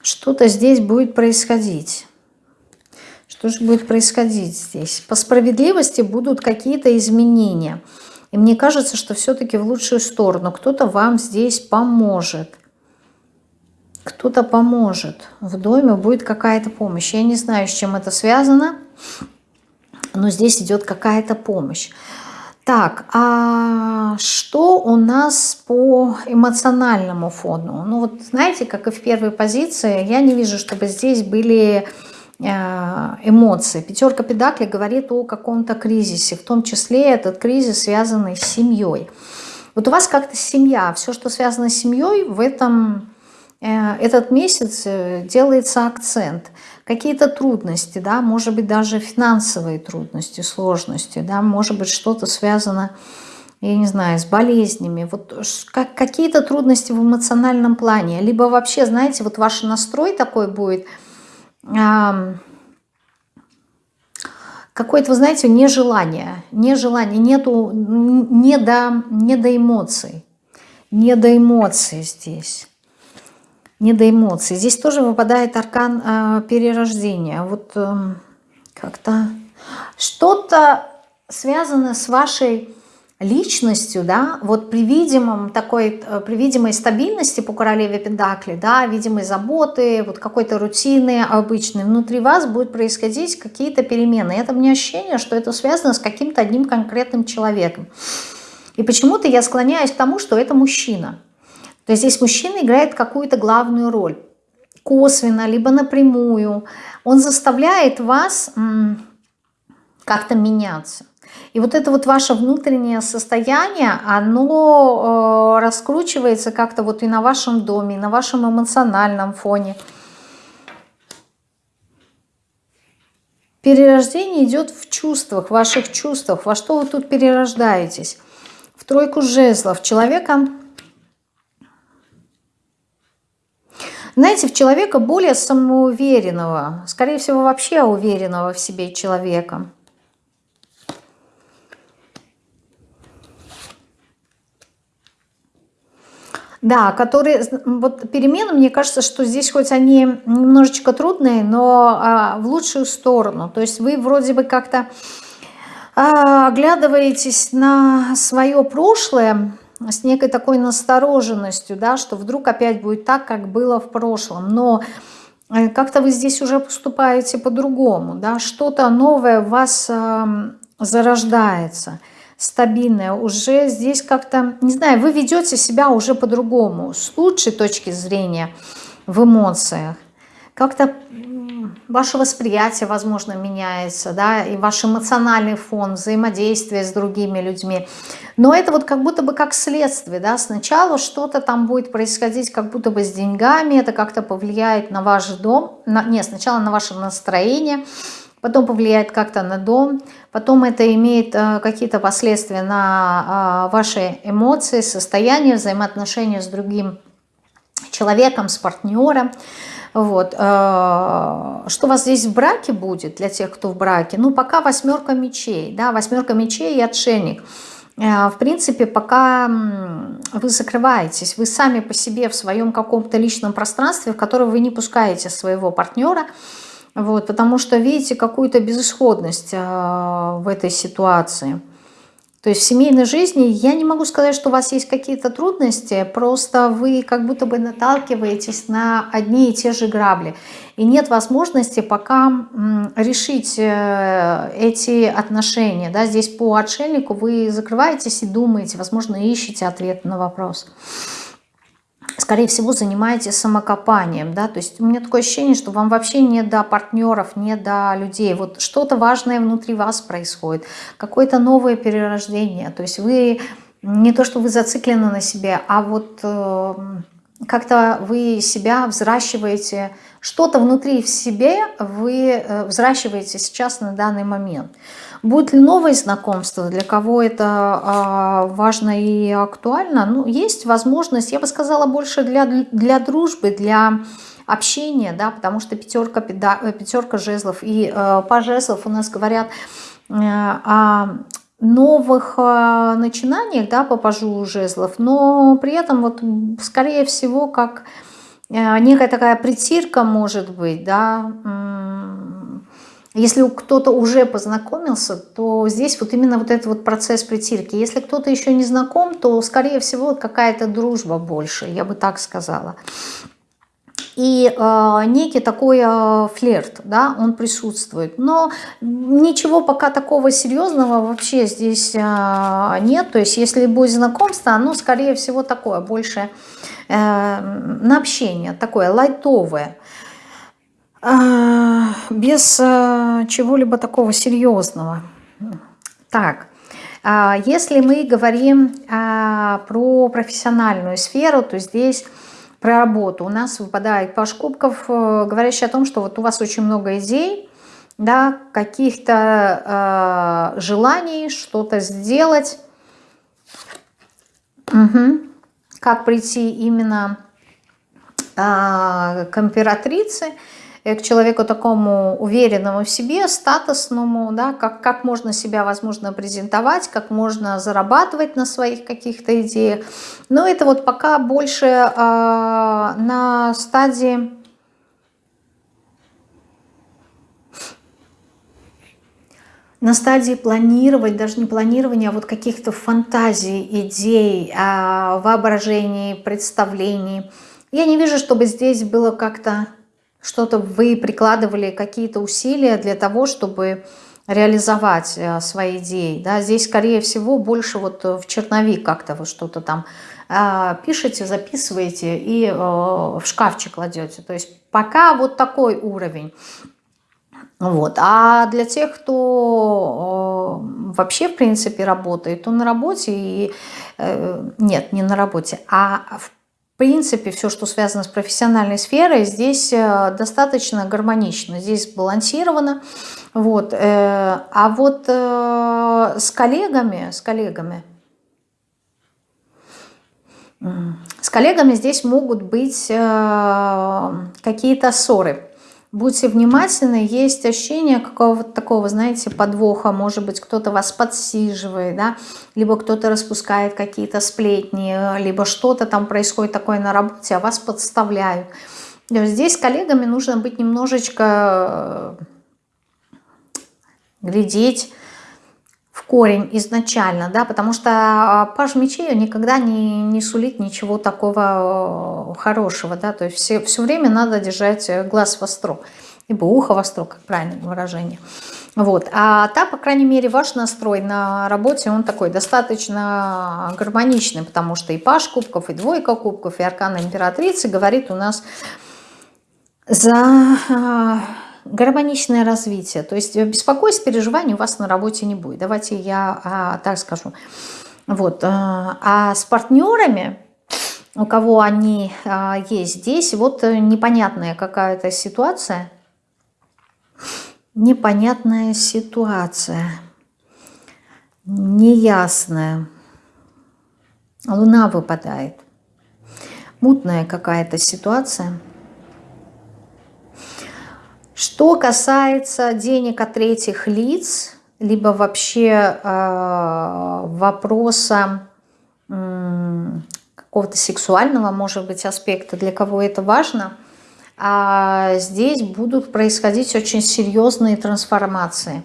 что-то здесь будет происходить. Что же будет происходить здесь? По справедливости будут какие-то изменения. И мне кажется, что все-таки в лучшую сторону. Кто-то вам здесь поможет. Кто-то поможет. В доме будет какая-то помощь. Я не знаю, с чем это связано но здесь идет какая-то помощь. Так, а что у нас по эмоциональному фону? Ну вот знаете, как и в первой позиции, я не вижу, чтобы здесь были э, эмоции. Пятерка педакли говорит о каком-то кризисе, в том числе этот кризис связанный с семьей. Вот у вас как-то семья, все, что связано с семьей, в этом э, этот месяц э, делается акцент – какие-то трудности, да, может быть, даже финансовые трудности, сложности, да, может быть, что-то связано, я не знаю, с болезнями, вот как, какие-то трудности в эмоциональном плане, либо вообще, знаете, вот ваш настрой такой будет, какое-то, вы знаете, нежелание, нежелание, нету, не до, не до эмоций, не до эмоций здесь не до эмоций. Здесь тоже выпадает аркан э, перерождения. Вот э, как-то что-то связано с вашей личностью, да, вот при видимом такой, э, при видимой стабильности по королеве Пендакли, да, видимой заботы, вот какой-то рутины обычной, внутри вас будет происходить какие-то перемены. Это мне ощущение, что это связано с каким-то одним конкретным человеком. И почему-то я склоняюсь к тому, что это мужчина. То есть здесь мужчина играет какую-то главную роль. Косвенно, либо напрямую. Он заставляет вас как-то меняться. И вот это вот ваше внутреннее состояние, оно э, раскручивается как-то вот и на вашем доме, и на вашем эмоциональном фоне. Перерождение идет в чувствах, в ваших чувствах. Во что вы тут перерождаетесь? В тройку жезлов. Человека знаете, в человека более самоуверенного, скорее всего, вообще уверенного в себе человека. Да, которые, вот перемены, мне кажется, что здесь хоть они немножечко трудные, но а, в лучшую сторону. То есть вы вроде бы как-то а, оглядываетесь на свое прошлое, с некой такой настороженностью, да, что вдруг опять будет так, как было в прошлом. Но э, как-то вы здесь уже поступаете по-другому, да, что-то новое в вас э, зарождается, стабильное. Уже здесь как-то, не знаю, вы ведете себя уже по-другому, с лучшей точки зрения в эмоциях. Как-то ваше восприятие, возможно, меняется, да, и ваш эмоциональный фон, взаимодействие с другими людьми. Но это вот как будто бы как следствие, да, сначала что-то там будет происходить как будто бы с деньгами, это как-то повлияет на ваш дом, на, нет, сначала на ваше настроение, потом повлияет как-то на дом, потом это имеет э, какие-то последствия на э, ваши эмоции, состояние, взаимоотношения с другим человеком, с партнером. Вот. Э, что у вас здесь в браке будет для тех, кто в браке? Ну, пока восьмерка мечей, да, восьмерка мечей и отшельник. В принципе, пока вы закрываетесь, вы сами по себе в своем каком-то личном пространстве, в которое вы не пускаете своего партнера, вот, потому что видите какую-то безысходность э, в этой ситуации. То есть в семейной жизни я не могу сказать, что у вас есть какие-то трудности, просто вы как будто бы наталкиваетесь на одни и те же грабли. И нет возможности пока решить э, эти отношения. Да? Здесь по отшельнику вы закрываетесь и думаете, возможно, ищете ответ на вопрос скорее всего, занимаетесь самокопанием, да, то есть у меня такое ощущение, что вам вообще не до партнеров, не до людей, вот что-то важное внутри вас происходит, какое-то новое перерождение, то есть вы, не то, что вы зациклены на себе, а вот э, как-то вы себя взращиваете, что-то внутри в себе вы э, взращиваете сейчас на данный момент. Будет ли новое знакомство, для кого это а, важно и актуально? Ну, есть возможность, я бы сказала, больше для, для дружбы, для общения, да, потому что пятерка, пятерка жезлов и э, жезлов у нас говорят э, о новых э, начинаниях, да, по пажу жезлов, но при этом вот скорее всего как э, некая такая притирка может быть, да, если кто-то уже познакомился, то здесь вот именно вот этот вот процесс притирки. Если кто-то еще не знаком, то, скорее всего, какая-то дружба больше, я бы так сказала. И э, некий такой э, флирт, да, он присутствует. Но ничего пока такого серьезного вообще здесь э, нет. То есть, если будет знакомство, оно, скорее всего, такое, больше э, на общение, такое лайтовое. Без чего-либо такого серьезного. Так, если мы говорим про профессиональную сферу, то здесь про работу. У нас выпадает паш кубков, э, говорящий о том, что вот у вас очень много идей, да, каких-то э, желаний что-то сделать. Угу. Как прийти именно э, к императрице – к человеку такому уверенному в себе, статусному, да, как, как можно себя, возможно, презентовать, как можно зарабатывать на своих каких-то идеях. Но это вот пока больше э, на стадии... на стадии планировать, даже не планирования, а вот каких-то фантазий, идей, а, воображений, представлений. Я не вижу, чтобы здесь было как-то что-то вы прикладывали какие-то усилия для того, чтобы реализовать э, свои идеи. Да? Здесь, скорее всего, больше вот в черновик как-то вы что-то там э, пишете, записываете и э, в шкафчик кладете. То есть пока вот такой уровень. Вот. А для тех, кто э, вообще, в принципе, работает, то на работе и... Э, нет, не на работе, а в принципе все, что связано с профессиональной сферой, здесь э, достаточно гармонично, здесь сбалансировано. Вот. А вот с коллегами, с коллегами, с коллегами здесь могут быть какие-то ссоры Будьте внимательны, есть ощущение какого-то такого, знаете, подвоха. Может быть, кто-то вас подсиживает, да, либо кто-то распускает какие-то сплетни, либо что-то там происходит такое на работе, а вас подставляют. Здесь с коллегами нужно быть немножечко э, глядеть корень изначально, да, потому что а, паж мечей никогда не, не сулит ничего такого э, хорошего, да, то есть все, все время надо держать глаз востро, либо ухо востро, как правильное выражение. Вот. А та, по крайней мере, ваш настрой на работе, он такой достаточно гармоничный, потому что и паш кубков, и двойка кубков, и аркана императрицы говорит у нас за а, гармоничное развитие. То есть беспокойств, переживаний у вас на работе не будет. Давайте я а, так скажу. Вот. А, а с партнерами, у кого они а, есть здесь, вот непонятная какая-то ситуация. Непонятная ситуация. Неясная. Луна выпадает. Мутная какая-то ситуация. Что касается денег от третьих лиц, либо вообще э, вопроса э, какого-то сексуального, может быть, аспекта, для кого это важно, а здесь будут происходить очень серьезные трансформации.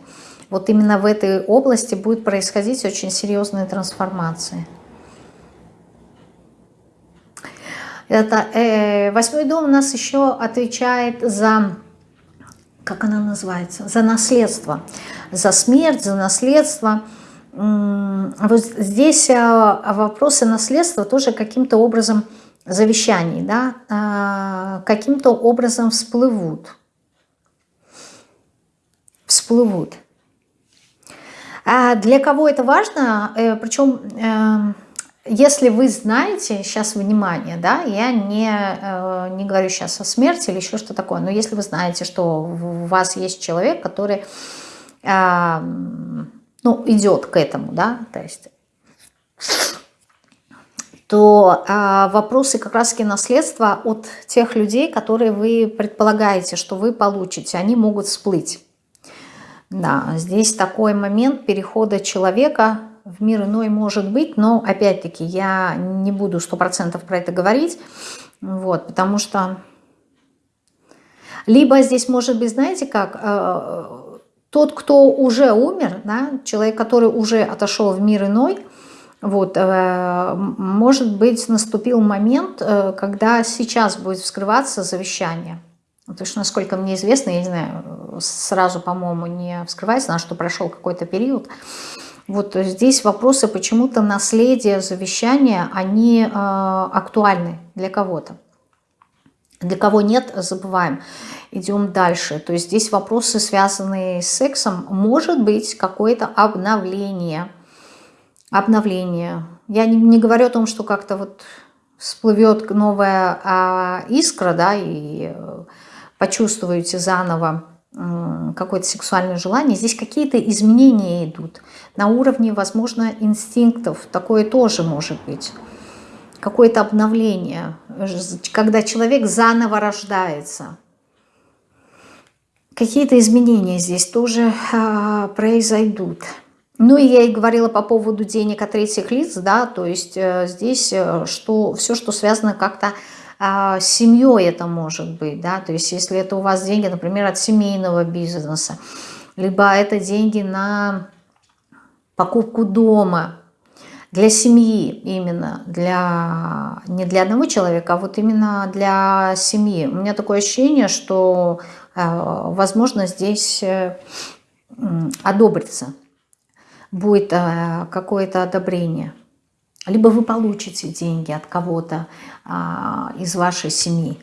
Вот именно в этой области будет происходить очень серьезные трансформации. Это э, восьмой дом у нас еще отвечает за как она называется, за наследство, за смерть, за наследство. Вот здесь а, вопросы наследства тоже каким-то образом завещаний, да, а, каким-то образом всплывут. Всплывут. А для кого это важно? Э, Причем эм, если вы знаете, сейчас внимание, да, я не, э, не говорю сейчас о смерти или еще что такое, но если вы знаете, что у вас есть человек, который ну, идет к этому, да, то есть то э, вопросы как раз-таки наследства от тех людей, которые вы предполагаете, что вы получите, они могут всплыть. Да, здесь такой момент перехода человека в мир иной может быть, но опять-таки я не буду сто процентов про это говорить, вот, потому что либо здесь может быть, знаете как, э, тот, кто уже умер, да, человек, который уже отошел в мир иной, вот, э, может быть, наступил момент, э, когда сейчас будет вскрываться завещание. Потому что, насколько мне известно, я не знаю, сразу, по-моему, не вскрывается, на что прошел какой-то период, вот здесь вопросы почему-то наследия, завещания, они э, актуальны для кого-то. Для кого нет, забываем. Идем дальше. То есть здесь вопросы, связанные с сексом. Может быть какое-то обновление. Обновление. Я не, не говорю о том, что как-то вот всплывет новая а, искра, да, и э, почувствуете заново какое-то сексуальное желание, здесь какие-то изменения идут. На уровне, возможно, инстинктов такое тоже может быть. Какое-то обновление, когда человек заново рождается. Какие-то изменения здесь тоже а, произойдут. Ну и я и говорила по поводу денег от третьих лиц, да, то есть э, здесь э, что, все, что связано как-то а, семьей это может быть, да, то есть если это у вас деньги, например, от семейного бизнеса, либо это деньги на покупку дома, для семьи именно, для, не для одного человека, а вот именно для семьи. У меня такое ощущение, что, э, возможно, здесь э, одобрится, будет э, какое-то одобрение либо вы получите деньги от кого-то а, из вашей семьи.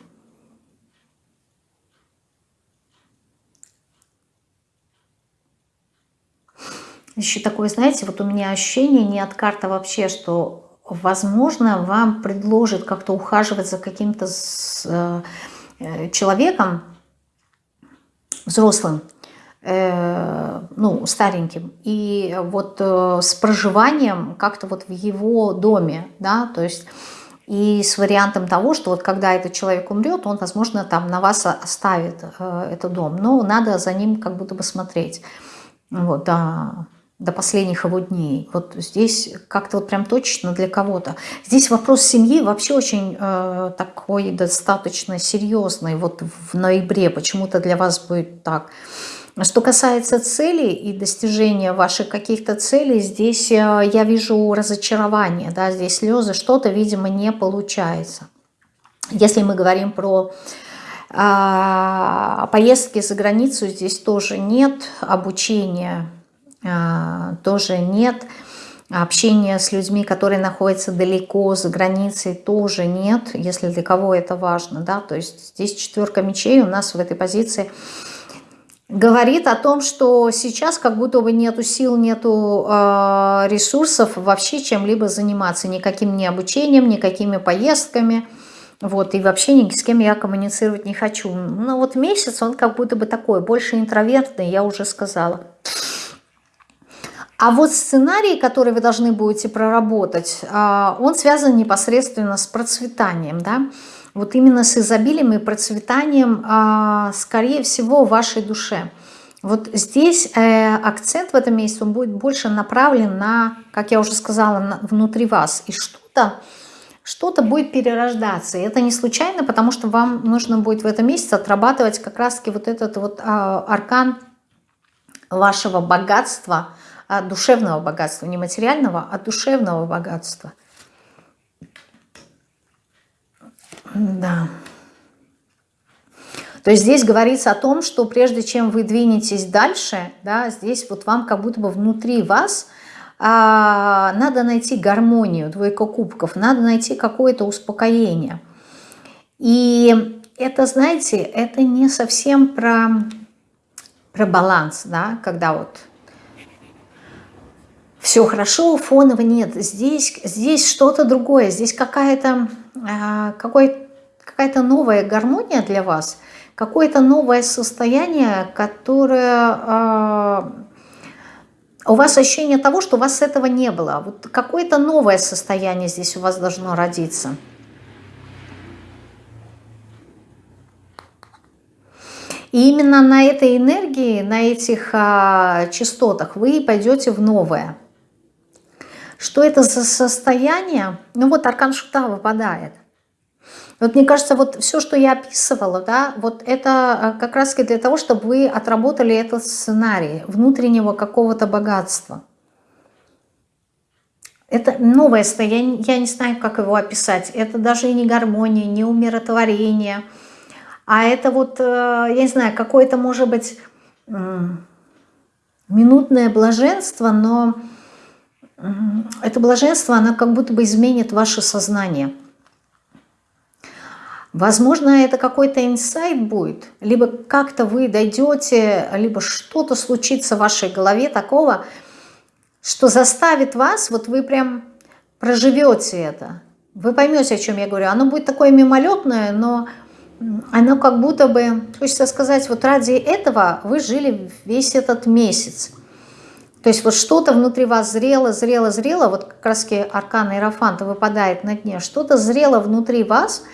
Еще такое, знаете, вот у меня ощущение не от карта вообще, что, возможно, вам предложат как-то ухаживать за каким-то э, человеком, взрослым, ну, стареньким, и вот э, с проживанием как-то вот в его доме, да, то есть и с вариантом того, что вот когда этот человек умрет, он, возможно, там на вас оставит э, этот дом, но надо за ним как будто бы смотреть, вот, до, до последних его дней. Вот здесь как-то вот прям точно для кого-то. Здесь вопрос семьи вообще очень э, такой достаточно серьезный, вот в ноябре почему-то для вас будет так. Что касается целей и достижения ваших каких-то целей, здесь э, я вижу разочарование, да, здесь слезы, что-то, видимо, не получается. Если мы говорим про а, поездки за границу, здесь тоже нет, обучения а, тоже нет, общения с людьми, которые находятся далеко, за границей, тоже нет, если для кого это важно, да, то есть здесь четверка мечей у нас в этой позиции – говорит о том, что сейчас как будто бы нету сил, нету э, ресурсов вообще чем-либо заниматься, никаким ни обучением, никакими поездками, вот, и вообще ни с кем я коммуницировать не хочу. Ну вот месяц он как будто бы такой, больше интровертный, я уже сказала. А вот сценарий, который вы должны будете проработать, э, он связан непосредственно с процветанием, да, вот именно с изобилием и процветанием, а, скорее всего, в вашей душе. Вот здесь э, акцент в этом месяце он будет больше направлен на, как я уже сказала, внутри вас. И что-то что-то будет перерождаться. И это не случайно, потому что вам нужно будет в этом месяце отрабатывать как раз-таки вот этот вот а, аркан вашего богатства, а, душевного богатства, не материального, а душевного богатства – Да. То есть здесь говорится о том, что прежде чем вы двинетесь дальше, да, здесь вот вам как будто бы внутри вас а, надо найти гармонию, двойка кубков, надо найти какое-то успокоение. И это, знаете, это не совсем про, про баланс, да, когда вот все хорошо, фоново нет. Здесь, здесь что-то другое, здесь какая-то а, какой какая-то новая гармония для вас, какое-то новое состояние, которое... Э, у вас ощущение того, что у вас этого не было. Вот какое-то новое состояние здесь у вас должно родиться. И именно на этой энергии, на этих а, частотах вы пойдете в новое. Что это за состояние? Ну вот аркан шута выпадает. Вот мне кажется, вот все, что я описывала, да, вот это э, как раз для того, чтобы вы отработали этот сценарий внутреннего какого-то богатства. Это новое состояние, я не знаю, как его описать. Это даже не гармония, не умиротворение, а это вот, э, я не знаю, какое-то, может быть, минутное блаженство, но это блаженство, оно как будто бы изменит ваше сознание – Возможно, это какой-то инсайт будет, либо как-то вы дойдете, либо что-то случится в вашей голове такого, что заставит вас, вот вы прям проживете это. Вы поймете, о чем я говорю. Оно будет такое мимолетное, но оно как будто бы, хочется сказать, вот ради этого вы жили весь этот месяц. То есть вот что-то внутри вас зрело, зрело, зрело, вот как раз аркан Иерофанта выпадает на дне, что-то зрело внутри вас –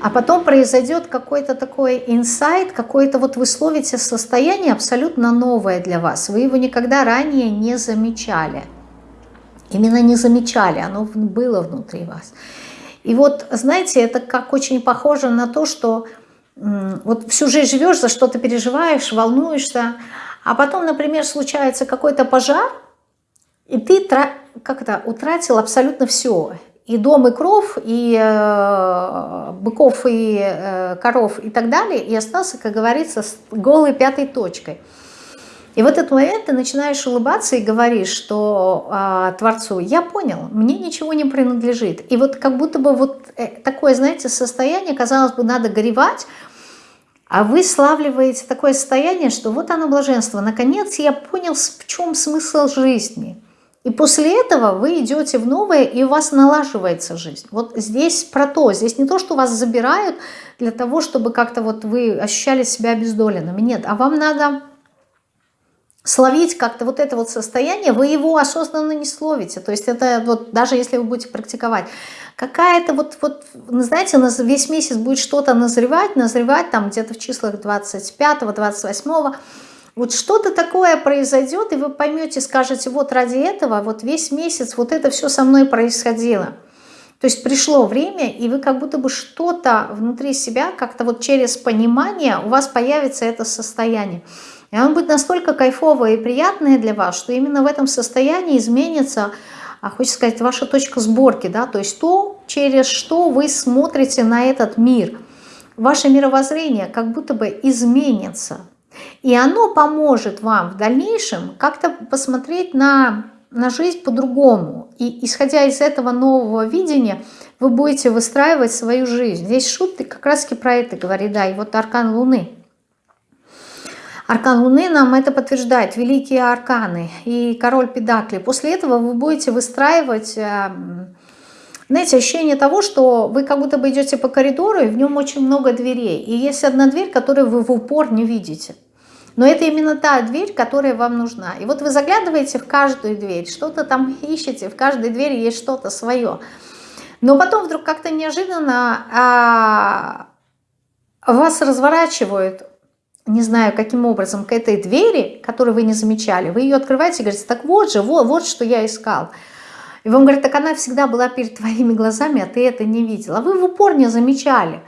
а потом произойдет какой-то такой инсайт, какое-то вот вы словите состояние абсолютно новое для вас. Вы его никогда ранее не замечали. Именно не замечали, оно было внутри вас. И вот, знаете, это как очень похоже на то, что вот всю жизнь живешь, за что-то переживаешь, волнуешься, а потом, например, случается какой-то пожар, и ты как это, утратил абсолютно все и дом, и кров, и э, быков, и э, коров, и так далее, и остался, как говорится, с голой пятой точкой. И в этот момент ты начинаешь улыбаться и говоришь, что э, Творцу, я понял, мне ничего не принадлежит. И вот как будто бы вот э, такое, знаете, состояние, казалось бы, надо горевать, а вы славливаете такое состояние, что вот оно блаженство. Наконец я понял, в чем смысл жизни. И после этого вы идете в новое, и у вас налаживается жизнь. Вот здесь про то. Здесь не то, что вас забирают для того, чтобы как-то вот вы ощущали себя обездоленными. Нет, а вам надо словить как-то вот это вот состояние, вы его осознанно не словите. То есть это вот даже если вы будете практиковать, какая-то вот, вот знаете, весь месяц будет что-то назревать, назревать там где-то в числах 25-28, вот что-то такое произойдет, и вы поймете, скажете, вот ради этого, вот весь месяц вот это все со мной происходило. То есть пришло время, и вы как будто бы что-то внутри себя, как-то вот через понимание у вас появится это состояние. И оно будет настолько кайфовое и приятное для вас, что именно в этом состоянии изменится, а хочется сказать, ваша точка сборки, да, то есть то, через что вы смотрите на этот мир. Ваше мировоззрение как будто бы изменится. И оно поможет вам в дальнейшем как-то посмотреть на, на жизнь по-другому. И исходя из этого нового видения, вы будете выстраивать свою жизнь. Здесь шутки как раз таки про это говорит, да, и вот аркан Луны – Аркан Луны нам это подтверждает, великие арканы и король Педакли. После этого вы будете выстраивать, э, знаете, ощущение того, что вы как будто бы идете по коридору, и в нем очень много дверей. И есть одна дверь, которую вы в упор не видите. Но это именно та дверь, которая вам нужна. И вот вы заглядываете в каждую дверь, что-то там ищете, в каждой двери есть что-то свое. Но потом вдруг как-то неожиданно а, вас разворачивают не знаю, каким образом, к этой двери, которую вы не замечали, вы ее открываете и говорите, так вот же, вот, вот что я искал. И вам говорят, так она всегда была перед твоими глазами, а ты это не видел. А вы в упор не замечали,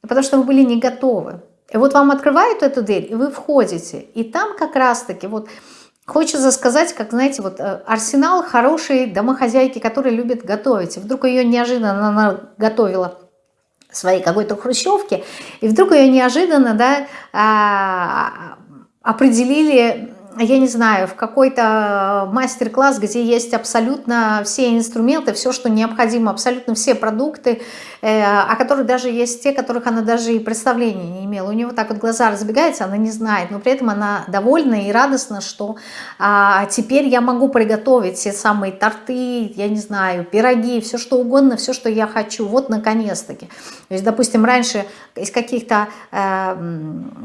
потому что вы были не готовы. И вот вам открывают эту дверь, и вы входите. И там как раз-таки вот хочется сказать, как, знаете, вот э, арсенал хорошей домохозяйки, которая любит готовить. И вдруг ее неожиданно она готовила своей какой-то хрущевке, и вдруг ее неожиданно да, а, определили я не знаю, в какой-то мастер-класс, где есть абсолютно все инструменты, все, что необходимо, абсолютно все продукты, э, о которых даже есть те, которых она даже и представления не имела. У нее вот так вот глаза разбегаются, она не знает, но при этом она довольна и радостна, что а, теперь я могу приготовить все самые торты, я не знаю, пироги, все что угодно, все, что я хочу. Вот наконец-таки. То есть, допустим, раньше из каких-то э,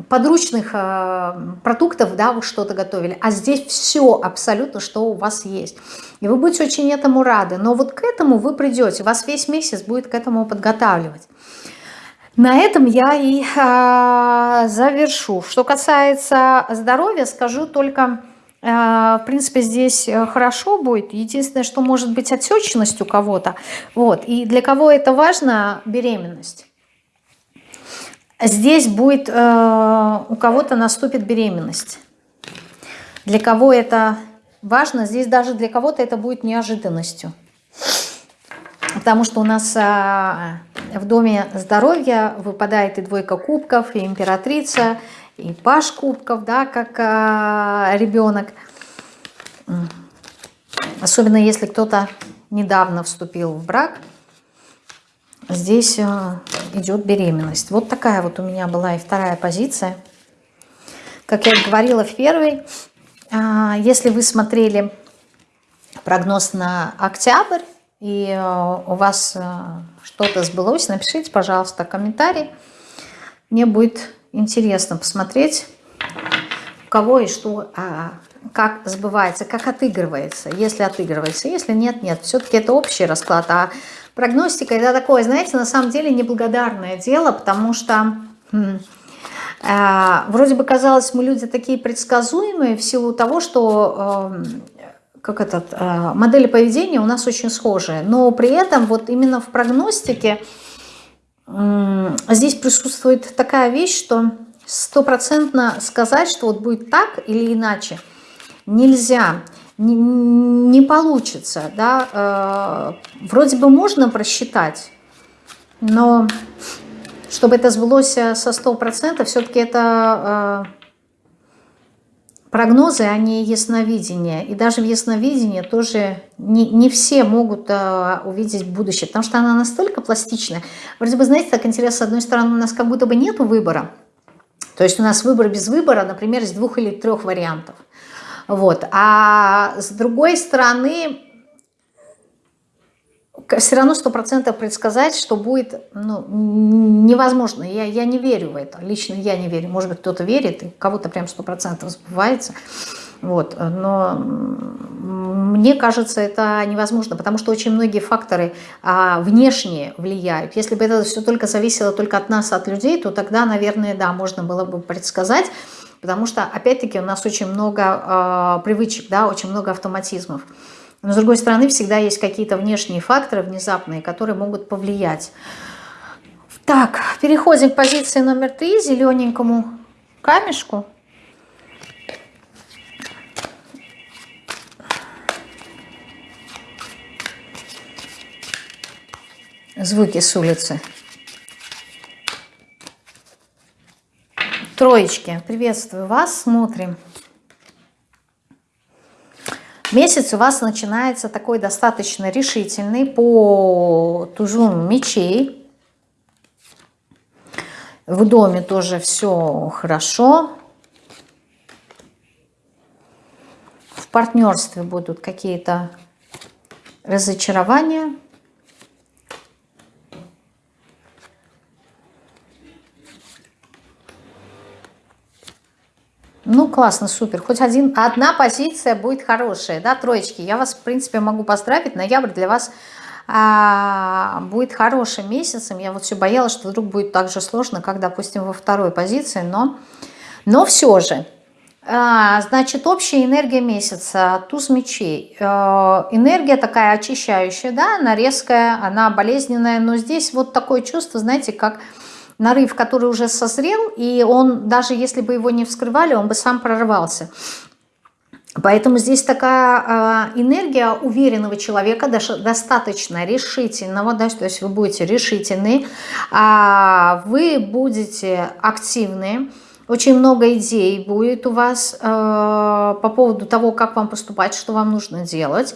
подручных э, продуктов, да, вы что-то готовили, а здесь все абсолютно, что у вас есть. И вы будете очень этому рады. Но вот к этому вы придете, вас весь месяц будет к этому подготавливать. На этом я и э, завершу. Что касается здоровья, скажу только, э, в принципе, здесь хорошо будет. Единственное, что может быть отечность у кого-то. Вот. И для кого это важно, беременность. Здесь будет, э, у кого-то наступит беременность. Для кого это важно, здесь даже для кого-то это будет неожиданностью. Потому что у нас э, в доме здоровья выпадает и двойка кубков, и императрица, и паш кубков, да, как э, ребенок. Особенно если кто-то недавно вступил в брак – здесь э, идет беременность. Вот такая вот у меня была и вторая позиция. Как я говорила в первой, а, если вы смотрели прогноз на октябрь, и э, у вас э, что-то сбылось, напишите, пожалуйста, комментарий. Мне будет интересно посмотреть, у кого и что, а, как сбывается, как отыгрывается, если отыгрывается. Если нет, нет. Все-таки это общий расклад, а Прогностика это такое, знаете, на самом деле неблагодарное дело, потому что вроде бы казалось, мы люди такие предсказуемые в силу того, что э, как этот, э, модели поведения у нас очень схожие. Но при этом вот именно в прогностике э, здесь присутствует такая вещь, что стопроцентно сказать, что вот будет так или иначе, нельзя не, не получится, да, э, вроде бы можно просчитать, но чтобы это сбылось э, со 100%, все-таки это э, прогнозы, они ясновидение. И даже в ясновидении тоже не, не все могут э, увидеть будущее, потому что она настолько пластичная. Вроде бы, знаете, так интересно, с одной стороны, у нас как будто бы нет выбора, То есть у нас выбор без выбора, например, из двух или трех вариантов. Вот. А с другой стороны, все равно сто процентов предсказать, что будет, ну, невозможно. Я, я не верю в это. Лично я не верю. Может быть, кто-то верит, и кого-то прям сто процентов сбывается. Вот. Но мне кажется, это невозможно, потому что очень многие факторы а, внешние влияют. Если бы это все только зависело только от нас, от людей, то тогда, наверное, да, можно было бы предсказать, потому что, опять-таки, у нас очень много а, привычек, да, очень много автоматизмов. Но, с другой стороны, всегда есть какие-то внешние факторы, внезапные, которые могут повлиять. Так, переходим к позиции номер три, зелененькому камешку. Звуки с улицы. Троечки, приветствую вас, смотрим. Месяц у вас начинается такой достаточно решительный по тузу мечей. В доме тоже все хорошо. В партнерстве будут какие-то разочарования. Ну, классно, супер. Хоть один, одна позиция будет хорошая, да, троечки. Я вас, в принципе, могу поздравить. Ноябрь для вас а, будет хорошим месяцем. Я вот все боялась, что вдруг будет так же сложно, как, допустим, во второй позиции, но, но все же. А, значит, общая энергия месяца, туз мечей. А, энергия такая очищающая, да, она резкая, она болезненная, но здесь вот такое чувство, знаете, как нарыв, который уже созрел, и он, даже если бы его не вскрывали, он бы сам прорвался. Поэтому здесь такая э, энергия уверенного человека, даже достаточно решительного, да, то есть вы будете решительны, э, вы будете активны, очень много идей будет у вас э, по поводу того, как вам поступать, что вам нужно делать.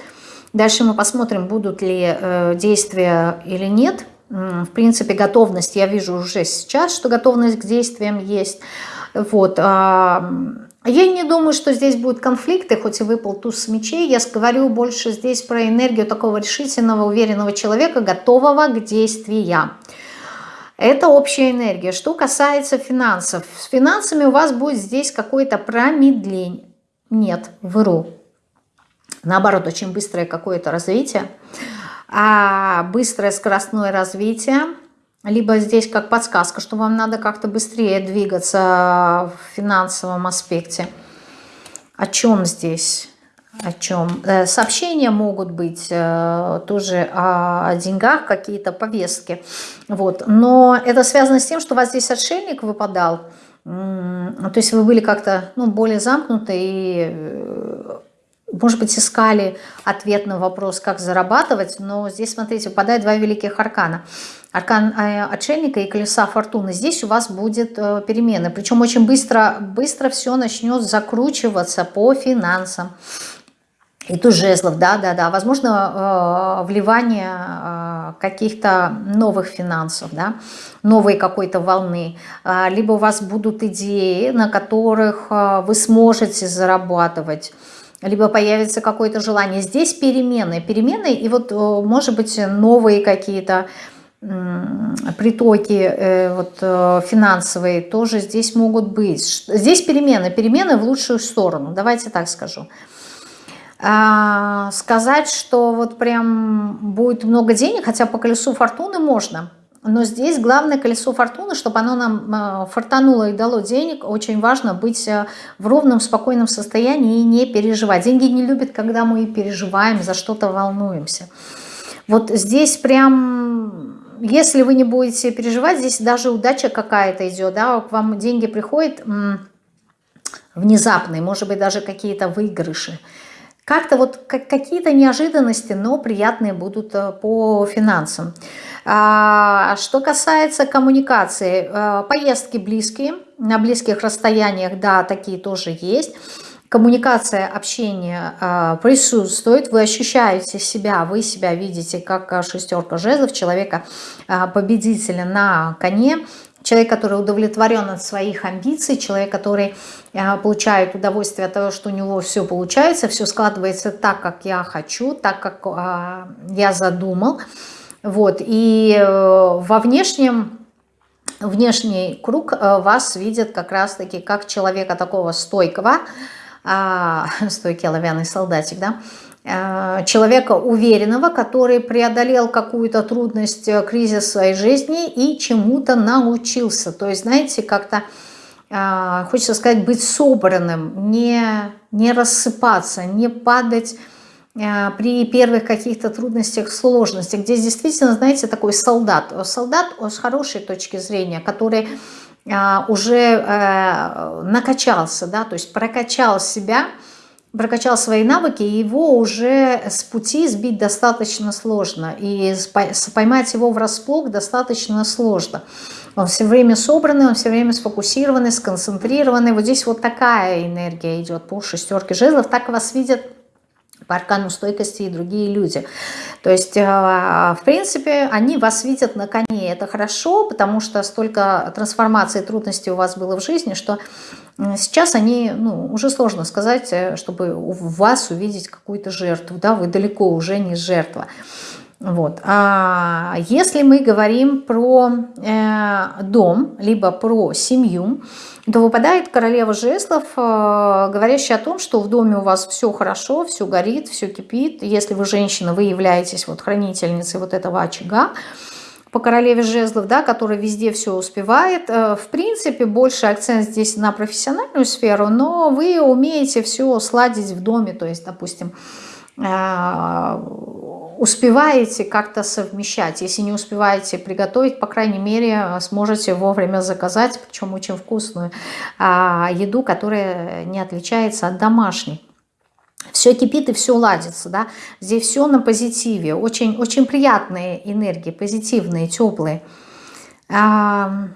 Дальше мы посмотрим, будут ли э, действия или нет в принципе, готовность, я вижу уже сейчас, что готовность к действиям есть. Вот. А, я не думаю, что здесь будут конфликты, хоть и выпал туз мечей. Я говорю больше здесь про энергию такого решительного, уверенного человека, готового к действиям. Это общая энергия. Что касается финансов. С финансами у вас будет здесь какое-то промедление. Нет, вру. Наоборот, очень быстрое какое-то развитие а быстрое скоростное развитие, либо здесь как подсказка, что вам надо как-то быстрее двигаться в финансовом аспекте. О чем здесь? О чем? Э, сообщения могут быть э, тоже о, деньгах, какие-то повестки. Вот. Но это связано с тем, что у вас здесь отшельник выпадал. То есть вы были как-то ну, более замкнуты и э, может быть, искали ответ на вопрос, как зарабатывать, но здесь, смотрите, выпадает два великих аркана. Аркан э, отшельника и колеса фортуны. Здесь у вас будет э, перемены, причем очень быстро, быстро все начнет закручиваться по финансам. И тут жезлов, да-да-да, возможно, э, вливание каких-то новых финансов, да, новой какой-то волны. Либо у вас будут идеи, на которых вы сможете зарабатывать либо появится какое-то желание. Здесь перемены, перемены и вот, может быть, новые какие-то притоки э, вот, э, финансовые тоже здесь могут быть. Здесь перемены, перемены в лучшую сторону, давайте так скажу. А, сказать, что вот прям будет много денег, хотя по колесу фортуны можно – но здесь главное колесо фортуны, чтобы оно нам э, фортануло и дало денег. Очень важно быть э, в ровном, спокойном состоянии и не переживать. Деньги не любят, когда мы переживаем, за что-то волнуемся. Вот здесь прям, если вы не будете переживать, здесь даже удача какая-то идет, да, к вам деньги приходят внезапные, может быть, даже какие-то выигрыши. Как-то вот какие-то неожиданности, но приятные будут э, по финансам. А, что касается коммуникации, э, поездки близкие, на близких расстояниях, да, такие тоже есть. Коммуникация, общение э, присутствует, вы ощущаете себя, вы себя видите как шестерка жезлов, человека победителя на коне, человек, который удовлетворен от своих амбиций, человек, который э, получает удовольствие от того, что у него все получается, все складывается так, как я хочу, так, как э, я задумал. Вот. И во внешнем внешний круг вас видит как раз-таки как человека такого стойкого, а, стойкий оловянный солдатик, да, а, человека уверенного, который преодолел какую-то трудность, э, кризис своей жизни и чему-то научился. То есть, знаете, как-то а, хочется сказать, быть собранным, не, не рассыпаться, не падать при первых каких-то трудностях, сложностях. Здесь действительно, знаете, такой солдат. Солдат с хорошей точки зрения, который уже э, накачался, да, то есть прокачал себя, прокачал свои навыки, его уже с пути сбить достаточно сложно, и поймать его врасплох достаточно сложно. Он все время собранный, он все время сфокусированный, сконцентрированный. Вот здесь вот такая энергия идет по шестерке жезлов, так вас видят по аркану стойкости и другие люди. То есть, э, в принципе, они вас видят на коне. Это хорошо, потому что столько трансформаций и трудностей у вас было в жизни, что сейчас они, ну, уже сложно сказать, э, чтобы у вас увидеть какую-то жертву. Да, вы далеко уже не жертва. Вот. А если мы говорим про э, дом, либо про семью, то выпадает королева жезлов, э, говорящая о том, что в доме у вас все хорошо, все горит, все кипит. Если вы женщина, вы являетесь вот хранительницей вот этого очага по королеве жезлов, да, которая везде все успевает. Э, в принципе, больше акцент здесь на профессиональную сферу, но вы умеете все сладить в доме, то есть, допустим, э, успеваете как-то совмещать. Если не успеваете приготовить, по крайней мере, сможете вовремя заказать, причем очень вкусную а, еду, которая не отличается от домашней. Все кипит и все ладится, да. Здесь все на позитиве. Очень, очень приятные энергии, позитивные, теплые. А,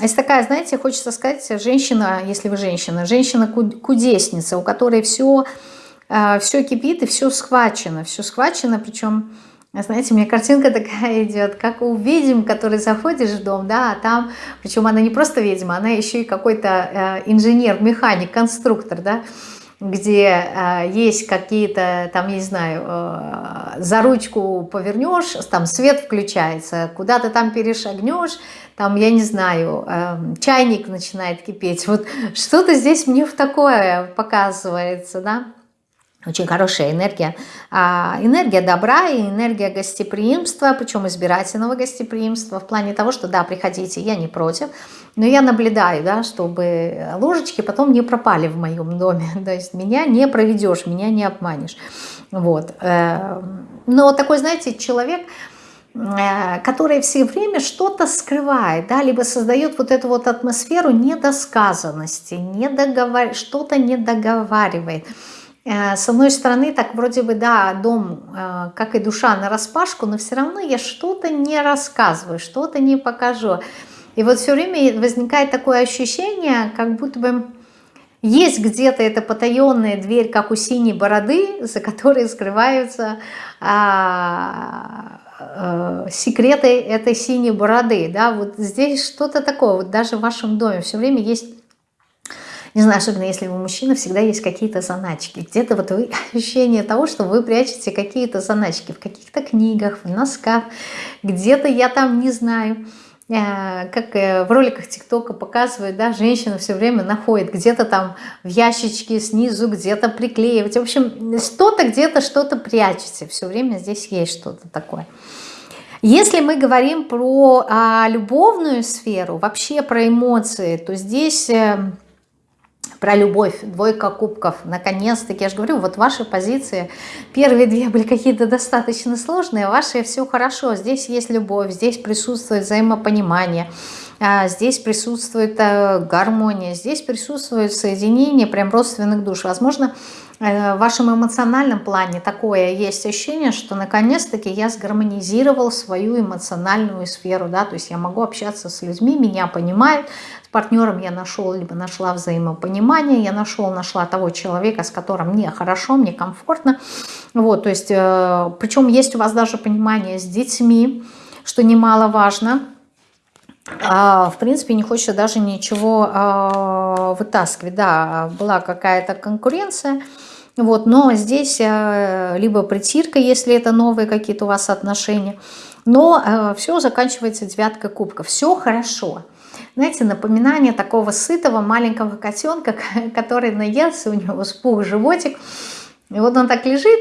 есть такая, знаете, хочется сказать, женщина, если вы женщина, женщина-кудесница, у которой все все кипит и все схвачено, все схвачено, причем, знаете, у меня картинка такая идет, как у ведьм, который заходишь в дом, да, а там, причем она не просто ведьма, она еще и какой-то э, инженер, механик, конструктор, да, где э, есть какие-то, там, не знаю, э, за ручку повернешь, там свет включается, куда то там перешагнешь, там, я не знаю, э, чайник начинает кипеть. Вот что-то здесь мне в такое показывается, да. Очень хорошая энергия. А, энергия добра и энергия гостеприимства, причем избирательного гостеприимства, в плане того, что да, приходите, я не против, но я наблюдаю, да, чтобы ложечки потом не пропали в моем доме. То есть меня не проведешь, меня не обманешь. Вот. Э, но такой, знаете, человек э, который все время что-то скрывает, да, либо создает вот эту вот атмосферу недосказанности, недоговар... что-то не договаривает. Э, с одной стороны, так вроде бы, да, дом, э, как и душа, на распашку, но все равно я что-то не рассказываю, что-то не покажу. И вот все время возникает такое ощущение, как будто бы есть где-то эта потаенная дверь, как у синей бороды, за которой скрываются а, а, секреты этой синей бороды. Да? Вот здесь что-то такое, вот даже в вашем доме все время есть не знаю, особенно если вы мужчина, всегда есть какие-то заначки. Где-то вот вы, ощущение того, что вы прячете какие-то заначки в каких-то книгах, в носках, где-то я там не знаю э, как э, в роликах ТикТока показывают, да, женщина все время находит где-то там в ящичке снизу, где-то приклеивать. В общем, что-то где-то что-то прячете. Все время здесь есть что-то такое. Если мы говорим про а, любовную сферу, вообще про эмоции, то здесь э, про любовь, двойка кубков, наконец-таки, я же говорю, вот ваши позиции, первые две были какие-то достаточно сложные, ваши все хорошо, здесь есть любовь, здесь присутствует взаимопонимание, а, здесь присутствует э, гармония, здесь присутствует соединение прям родственных душ. Возможно, в вашем эмоциональном плане такое есть ощущение, что наконец-таки я сгармонизировал свою эмоциональную сферу, да, то есть я могу общаться с людьми, меня понимают, с партнером я нашел, либо нашла взаимопонимание, я нашел, нашла того человека, с которым мне хорошо, мне комфортно, вот, то есть, э, причем есть у вас даже понимание с детьми, что немаловажно, а, в принципе, не хочется даже ничего а, вытаскивать. Да, была какая-то конкуренция, вот, но здесь а, либо притирка, если это новые какие-то у вас отношения, но а, все заканчивается девяткой кубка. Все хорошо. Знаете, напоминание такого сытого маленького котенка, который наелся, у него спух животик, и вот он так лежит,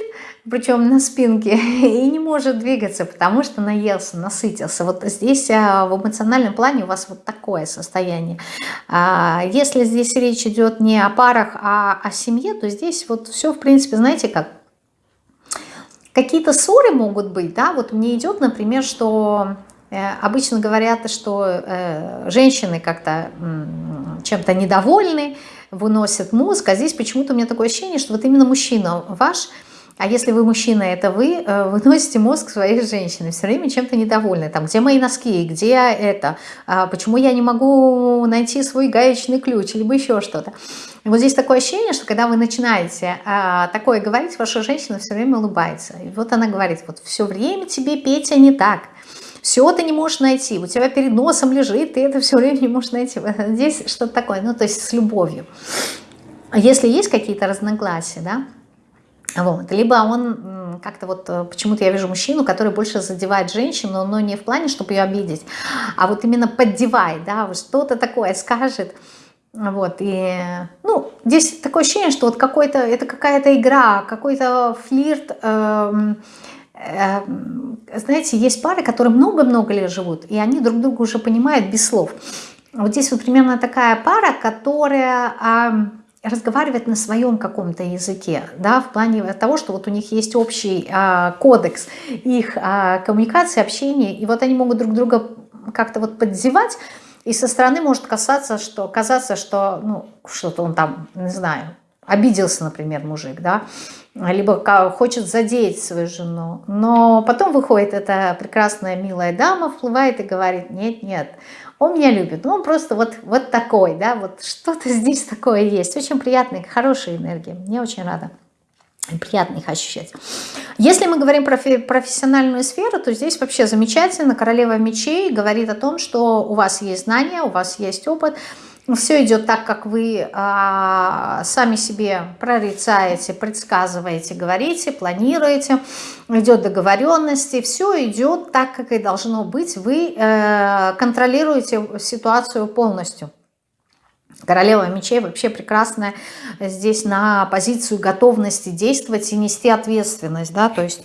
причем на спинке, и не может двигаться, потому что наелся, насытился. Вот здесь а, в эмоциональном плане у вас вот такое состояние. А, если здесь речь идет не о парах, а о семье, то здесь вот все, в принципе, знаете как, какие-то ссоры могут быть, да, вот мне идет, например, что э, обычно говорят, что э, женщины как-то чем-то недовольны, выносят мозг, а здесь почему-то у меня такое ощущение, что вот именно мужчина ваш а если вы мужчина, это вы, э, выносите мозг своей женщины, все время чем-то недовольны. Там, где мои носки, где это, а почему я не могу найти свой гаечный ключ, либо еще что-то. Вот здесь такое ощущение, что когда вы начинаете а, такое говорить, ваша женщина все время улыбается. И вот она говорит, вот все время тебе, Петя, не так. Все ты не можешь найти, у тебя перед носом лежит, ты это все время не можешь найти. Здесь что-то такое, ну то есть с любовью. Если есть какие-то разногласия, да, вот. Либо он как-то вот, э, почему-то я вижу мужчину, который больше задевает женщину, но не в плане, чтобы ее обидеть, а вот именно поддевает, да, что-то такое скажет, вот, и, ну, здесь такое ощущение, что вот какой-то, это какая-то игра, какой-то флирт, э, э, знаете, есть пары, которые много-много лет живут, и они друг друга уже понимают без слов. Вот здесь вот примерно такая пара, которая... Э, разговаривать на своем каком-то языке, да, в плане того, что вот у них есть общий а, кодекс их а, коммуникации, общения, и вот они могут друг друга как-то вот подзевать, и со стороны может касаться, что, казаться, что, ну, что-то он там, не знаю, обиделся, например, мужик, да, либо хочет задеть свою жену, но потом выходит эта прекрасная милая дама, всплывает и говорит, нет, нет, он меня любит, ну он просто вот, вот такой, да, вот что-то здесь такое есть, очень приятная, хорошая энергия, мне очень рада приятно их ощущать. Если мы говорим про профессиональную сферу, то здесь вообще замечательно. Королева мечей говорит о том, что у вас есть знания, у вас есть опыт, все идет так, как вы а, сами себе прорицаете, предсказываете, говорите, планируете, идет договоренности, все идет так, как и должно быть, вы э, контролируете ситуацию полностью. Королева мечей вообще прекрасная здесь на позицию готовности действовать и нести ответственность, да, то есть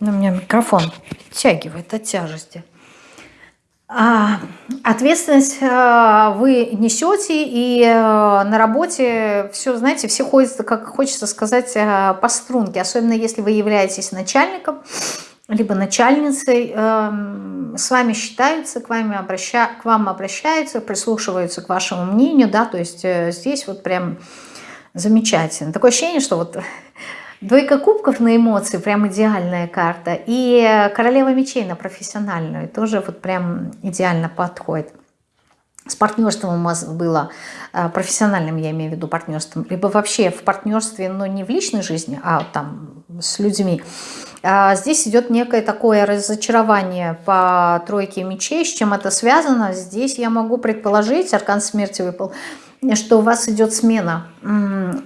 ну, у меня микрофон тягивает от тяжести. А, ответственность а, вы несете, и а, на работе все, знаете, все ходят, как хочется сказать, по струнке. Особенно если вы являетесь начальником, либо начальницей, с вами считаются, к, вами обраща, к вам обращаются, прислушиваются к вашему мнению, да, то есть э, здесь вот прям замечательно. Такое ощущение, что вот Двойка кубков на эмоции, прям идеальная карта. И королева мечей на профессиональную, тоже вот прям идеально подходит. С партнерством у вас было, э, профессиональным я имею в виду партнерством, либо вообще в партнерстве, но не в личной жизни, а там с людьми. А здесь идет некое такое разочарование по тройке мечей. С чем это связано? Здесь я могу предположить, аркан смерти выпал, что у вас идет смена,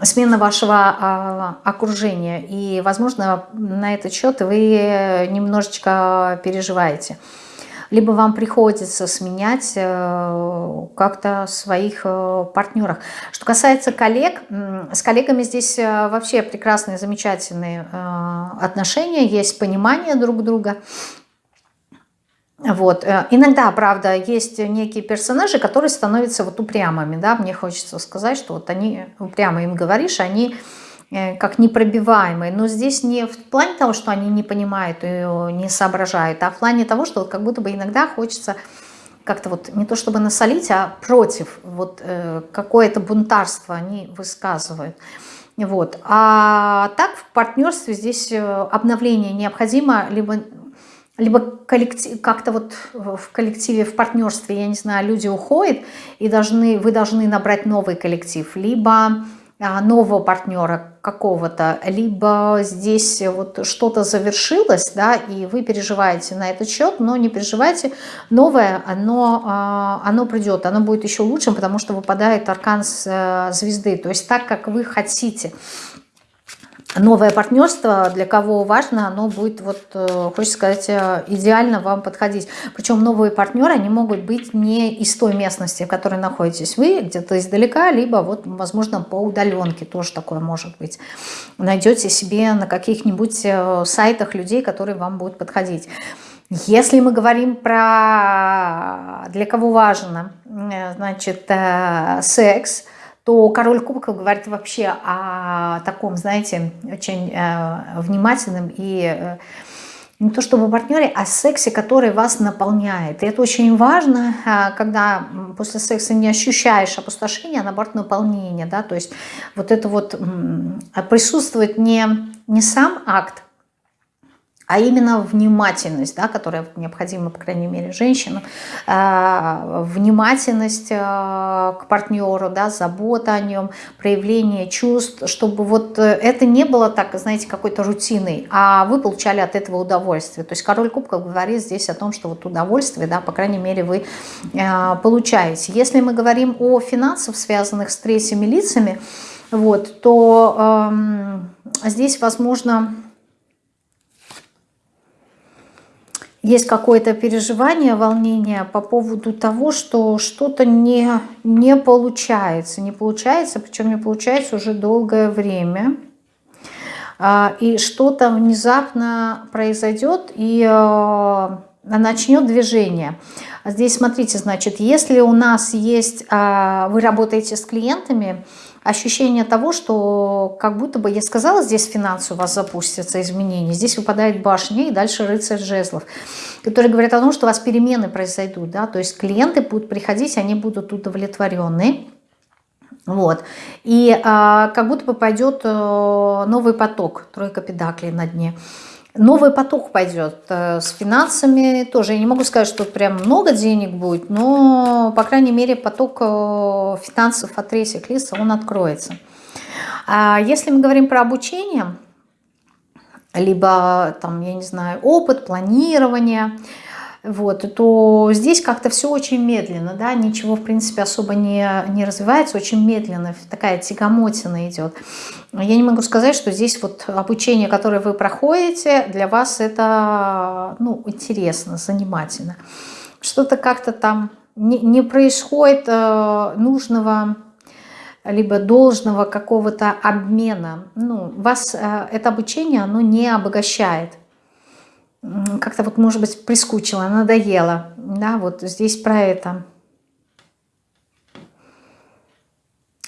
смена вашего а, окружения. И, возможно, на этот счет вы немножечко переживаете. Либо вам приходится сменять э, как-то своих э, партнеров. Что касается коллег, с коллегами здесь э, вообще прекрасные, замечательные отношения, есть понимание друг друга. Вот. Э, иногда, правда, есть некие персонажи, которые становятся вот упрямыми, да, мне хочется сказать, что вот они, упрямо им говоришь, они э, как непробиваемые, но здесь не в плане того, что они не понимают и не соображают, а в плане того, что как будто бы иногда хочется как-то вот не то чтобы насолить, а против, вот э, какое-то бунтарство они высказывают. Вот. А так в партнерстве здесь обновление необходимо, либо либо как-то вот в коллективе, в партнерстве, я не знаю, люди уходят, и должны, вы должны набрать новый коллектив, либо а, нового партнера какого-то, либо здесь вот что-то завершилось, да, и вы переживаете на этот счет, но не переживайте, новое, оно, а, оно придет, оно будет еще лучшим, потому что выпадает аркан э, звезды, то есть так, как вы хотите новое партнерство, для кого важно, оно будет, вот, э, хочется сказать, э, идеально вам подходить. Причем новые партнеры, они могут быть не из той местности, в которой находитесь вы, где-то издалека, либо, вот, возможно, по удаленке тоже такое может быть. Найдете себе на каких-нибудь э, сайтах людей, которые вам будут подходить. Если мы говорим про для кого важно, значит, секс – то король кубков говорит вообще о таком, знаете, очень э, внимательном и э, не то чтобы партнере, а сексе, который вас наполняет. И это очень важно, э, когда после секса не ощущаешь опустошения, а наоборот наполнение. Да? То есть вот это вот присутствует не, не сам акт, а именно внимательность, да, которая необходима, по крайней мере, женщинам, э, внимательность э, к партнеру, да, забота о нем, проявление чувств, чтобы вот это не было так, знаете, какой-то рутиной, а вы получали от этого удовольствие. То есть король кубков говорит здесь о том, что вот удовольствие, да, по крайней мере, вы э, получаете. Если мы говорим о финансах, связанных с третьими лицами, вот, то э, здесь, возможно, есть какое-то переживание, волнение по поводу того, что что-то не, не получается. Не получается, причем не получается уже долгое время. А, и что-то внезапно произойдет и э, начнет движение. Здесь смотрите, значит, если у нас есть, а, вы работаете с клиентами, ощущение того, что как будто бы, я сказала, здесь финансы у вас запустятся, изменения, здесь выпадает башня и дальше рыцарь жезлов, которые говорят о том, что у вас перемены произойдут, да, то есть клиенты будут приходить, они будут удовлетворены, вот. И а, как будто бы пойдет а, новый поток, тройка педаклей на дне новый поток пойдет э, с финансами тоже. Я не могу сказать, что прям много денег будет, но, по крайней мере, поток э, финансов от третьих лиц, он откроется. А если мы говорим про обучение, либо, там, я не знаю, опыт, планирование – вот, то здесь как-то все очень медленно, да, ничего, в принципе, особо не, не развивается, очень медленно, такая тягомотина идет. Я не могу сказать, что здесь вот обучение, которое вы проходите, для вас это, ну, интересно, занимательно. Что-то как-то там не, не происходит э, нужного либо должного какого-то обмена. Ну, вас э, это обучение, оно не обогащает как-то вот, может быть, прискучило, надоело. Да, вот здесь про это.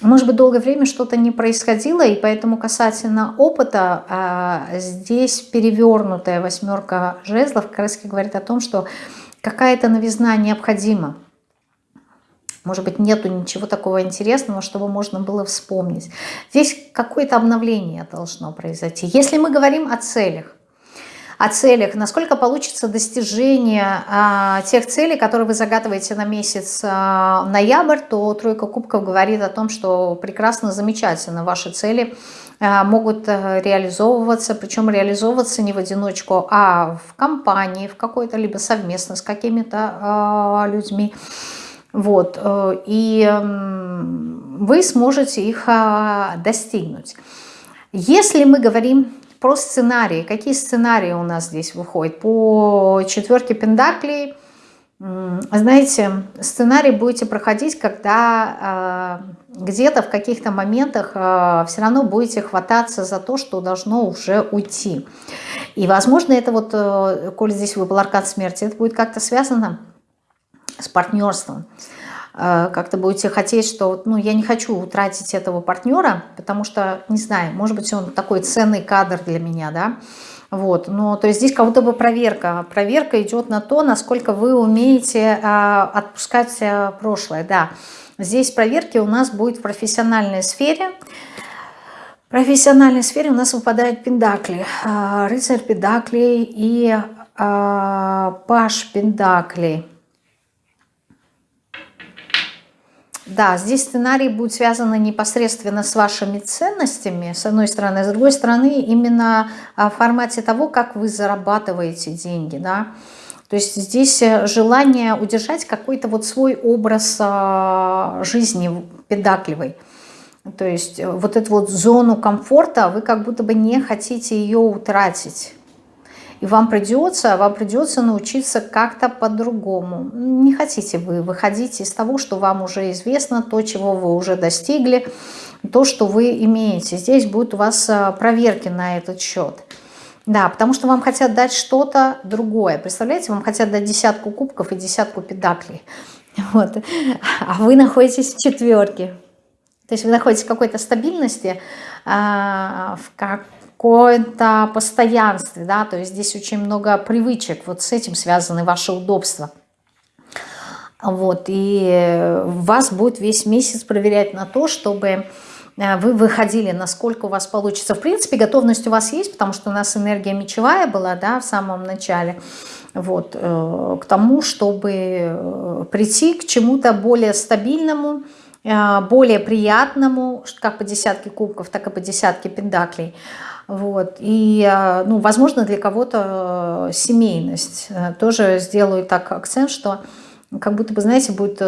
Может быть, долгое время что-то не происходило, и поэтому касательно опыта а, здесь перевернутая восьмерка жезлов как раз говорит о том, что какая-то новизна необходима. Может быть, нету ничего такого интересного, чтобы можно было вспомнить. Здесь какое-то обновление должно произойти. Если мы говорим о целях, о целях, насколько получится достижение а, тех целей, которые вы загадываете на месяц а, ноябрь, то тройка кубков говорит о том, что прекрасно, замечательно ваши цели а, могут а, реализовываться, причем реализовываться не в одиночку, а в компании, в какой-то, либо совместно с какими-то людьми. Вот, э, и вы сможете их достигнуть. Если мы говорим про сценарии. Какие сценарии у нас здесь выходят? По четверке пендаклей, знаете, сценарий будете проходить, когда э, где-то в каких-то моментах э, все равно будете хвататься за то, что должно уже уйти. И, возможно, это вот, э, коль здесь выпал аркан смерти, это будет как-то связано с партнерством. Э, как-то будете хотеть, что ну, я не хочу утратить этого партнера, потому что, не знаю, может быть, он такой ценный кадр для меня, да, вот, но то есть здесь как будто бы проверка. Проверка идет на то, насколько вы умеете а, отпускать а, прошлое, да. Здесь проверки у нас будет в профессиональной сфере. В профессиональной сфере у нас выпадают пендакли. А, рыцарь пендаклей и а, паш пендаклей. Да, здесь сценарий будет связан непосредственно с вашими ценностями, с одной стороны, с другой стороны, именно в формате того, как вы зарабатываете деньги, да. То есть здесь э, желание удержать какой-то вот свой образ а, жизни педакливый. То есть э, вот эту вот зону комфорта вы как будто бы не хотите ее утратить. И вам придется, вам придется научиться как-то по-другому. Не хотите вы выходить из того, что вам уже известно, то, чего вы уже достигли, то, что вы имеете. Здесь будут у вас э, проверки на этот счет. Да, потому что вам хотят дать что-то другое. Представляете, вам хотят дать десятку кубков и десятку педаклей. Вот. А вы находитесь в четверке. То есть вы находитесь в какой-то стабильности, а, в каком-то постоянстве, да, то есть здесь очень много привычек, вот с этим связаны ваши удобства. Вот, и вас будет весь месяц проверять на то, чтобы э, вы выходили, насколько у вас получится. В принципе, готовность у вас есть, потому что у нас энергия мечевая была, да, в самом начале, вот, э, к тому, чтобы э, прийти к чему-то более стабильному, более приятному, как по десятке кубков, так и по десятке пендаклей. Вот. И, э, ну, возможно, для кого-то э, семейность. Тоже сделаю так акцент, что как будто бы, знаете, будет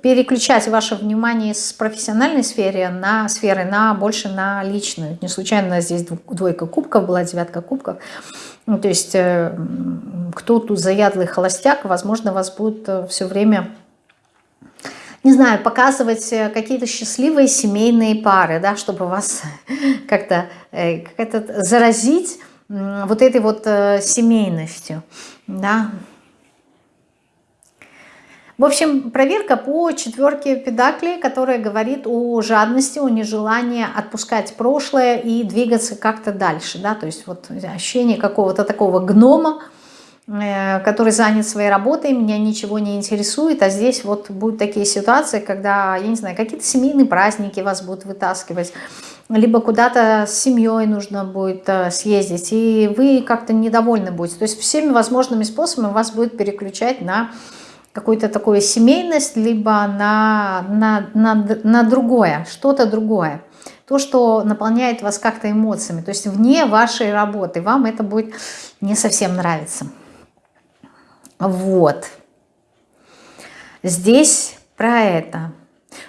переключать ваше внимание с профессиональной сферы на сферы, на больше на личную. Не случайно здесь двойка кубков была, девятка кубков. Ну, то есть кто тут заядлый холостяк, возможно, вас будет все время не знаю, показывать э, какие-то счастливые семейные пары, да, чтобы вас как-то э, как заразить вот этой вот э, семейностью, да. В общем, проверка по четверке педаклей, которая говорит о жадности, о нежелании отпускать прошлое и двигаться как-то дальше, да, то есть вот ощущение какого-то такого гнома, который занят своей работой, меня ничего не интересует, а здесь вот будут такие ситуации, когда, я не знаю, какие-то семейные праздники вас будут вытаскивать, либо куда-то с семьей нужно будет э, съездить, и вы как-то недовольны будете. То есть всеми возможными способами вас будет переключать на какую-то такую семейность, либо на, на, на, на другое, что-то другое. То, что наполняет вас как-то эмоциями, то есть вне вашей работы, вам это будет не совсем нравиться. Вот. Здесь про это.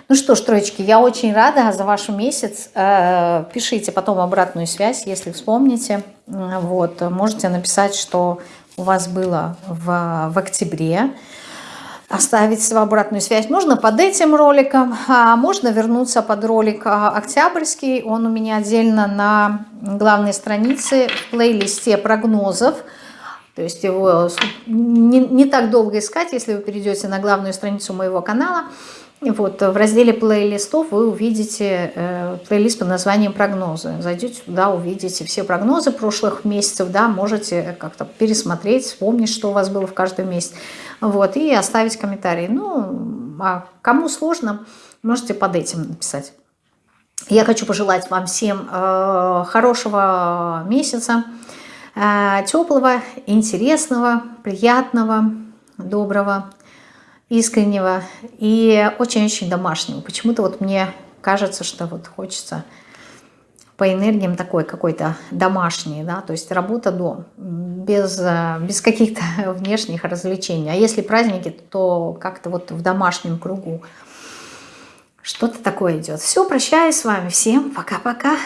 Ну что ж, троечки, я очень рада за ваш месяц. Э, пишите потом обратную связь, если вспомните. Вот, можете написать, что у вас было в, в октябре. Оставить свою обратную связь можно под этим роликом, а можно вернуться под ролик а, октябрьский. Он у меня отдельно на главной странице в плейлисте прогнозов. То есть его не, не так долго искать, если вы перейдете на главную страницу моего канала. Вот, в разделе плейлистов вы увидите э, плейлист под названием «Прогнозы». Зайдете туда, увидите все прогнозы прошлых месяцев, да, можете как-то пересмотреть, вспомнить, что у вас было в каждом месяце, вот, и оставить комментарий. Ну, а кому сложно, можете под этим написать. Я хочу пожелать вам всем э, хорошего месяца, теплого, интересного, приятного, доброго, искреннего и очень-очень домашнего. Почему-то вот мне кажется, что вот хочется по энергиям такой какой-то домашний, да, то есть работа-дом, без, э, без каких-то внешних развлечений. А если праздники, то как-то вот в домашнем кругу что-то такое идет. Все, прощаюсь с вами. Всем пока-пока.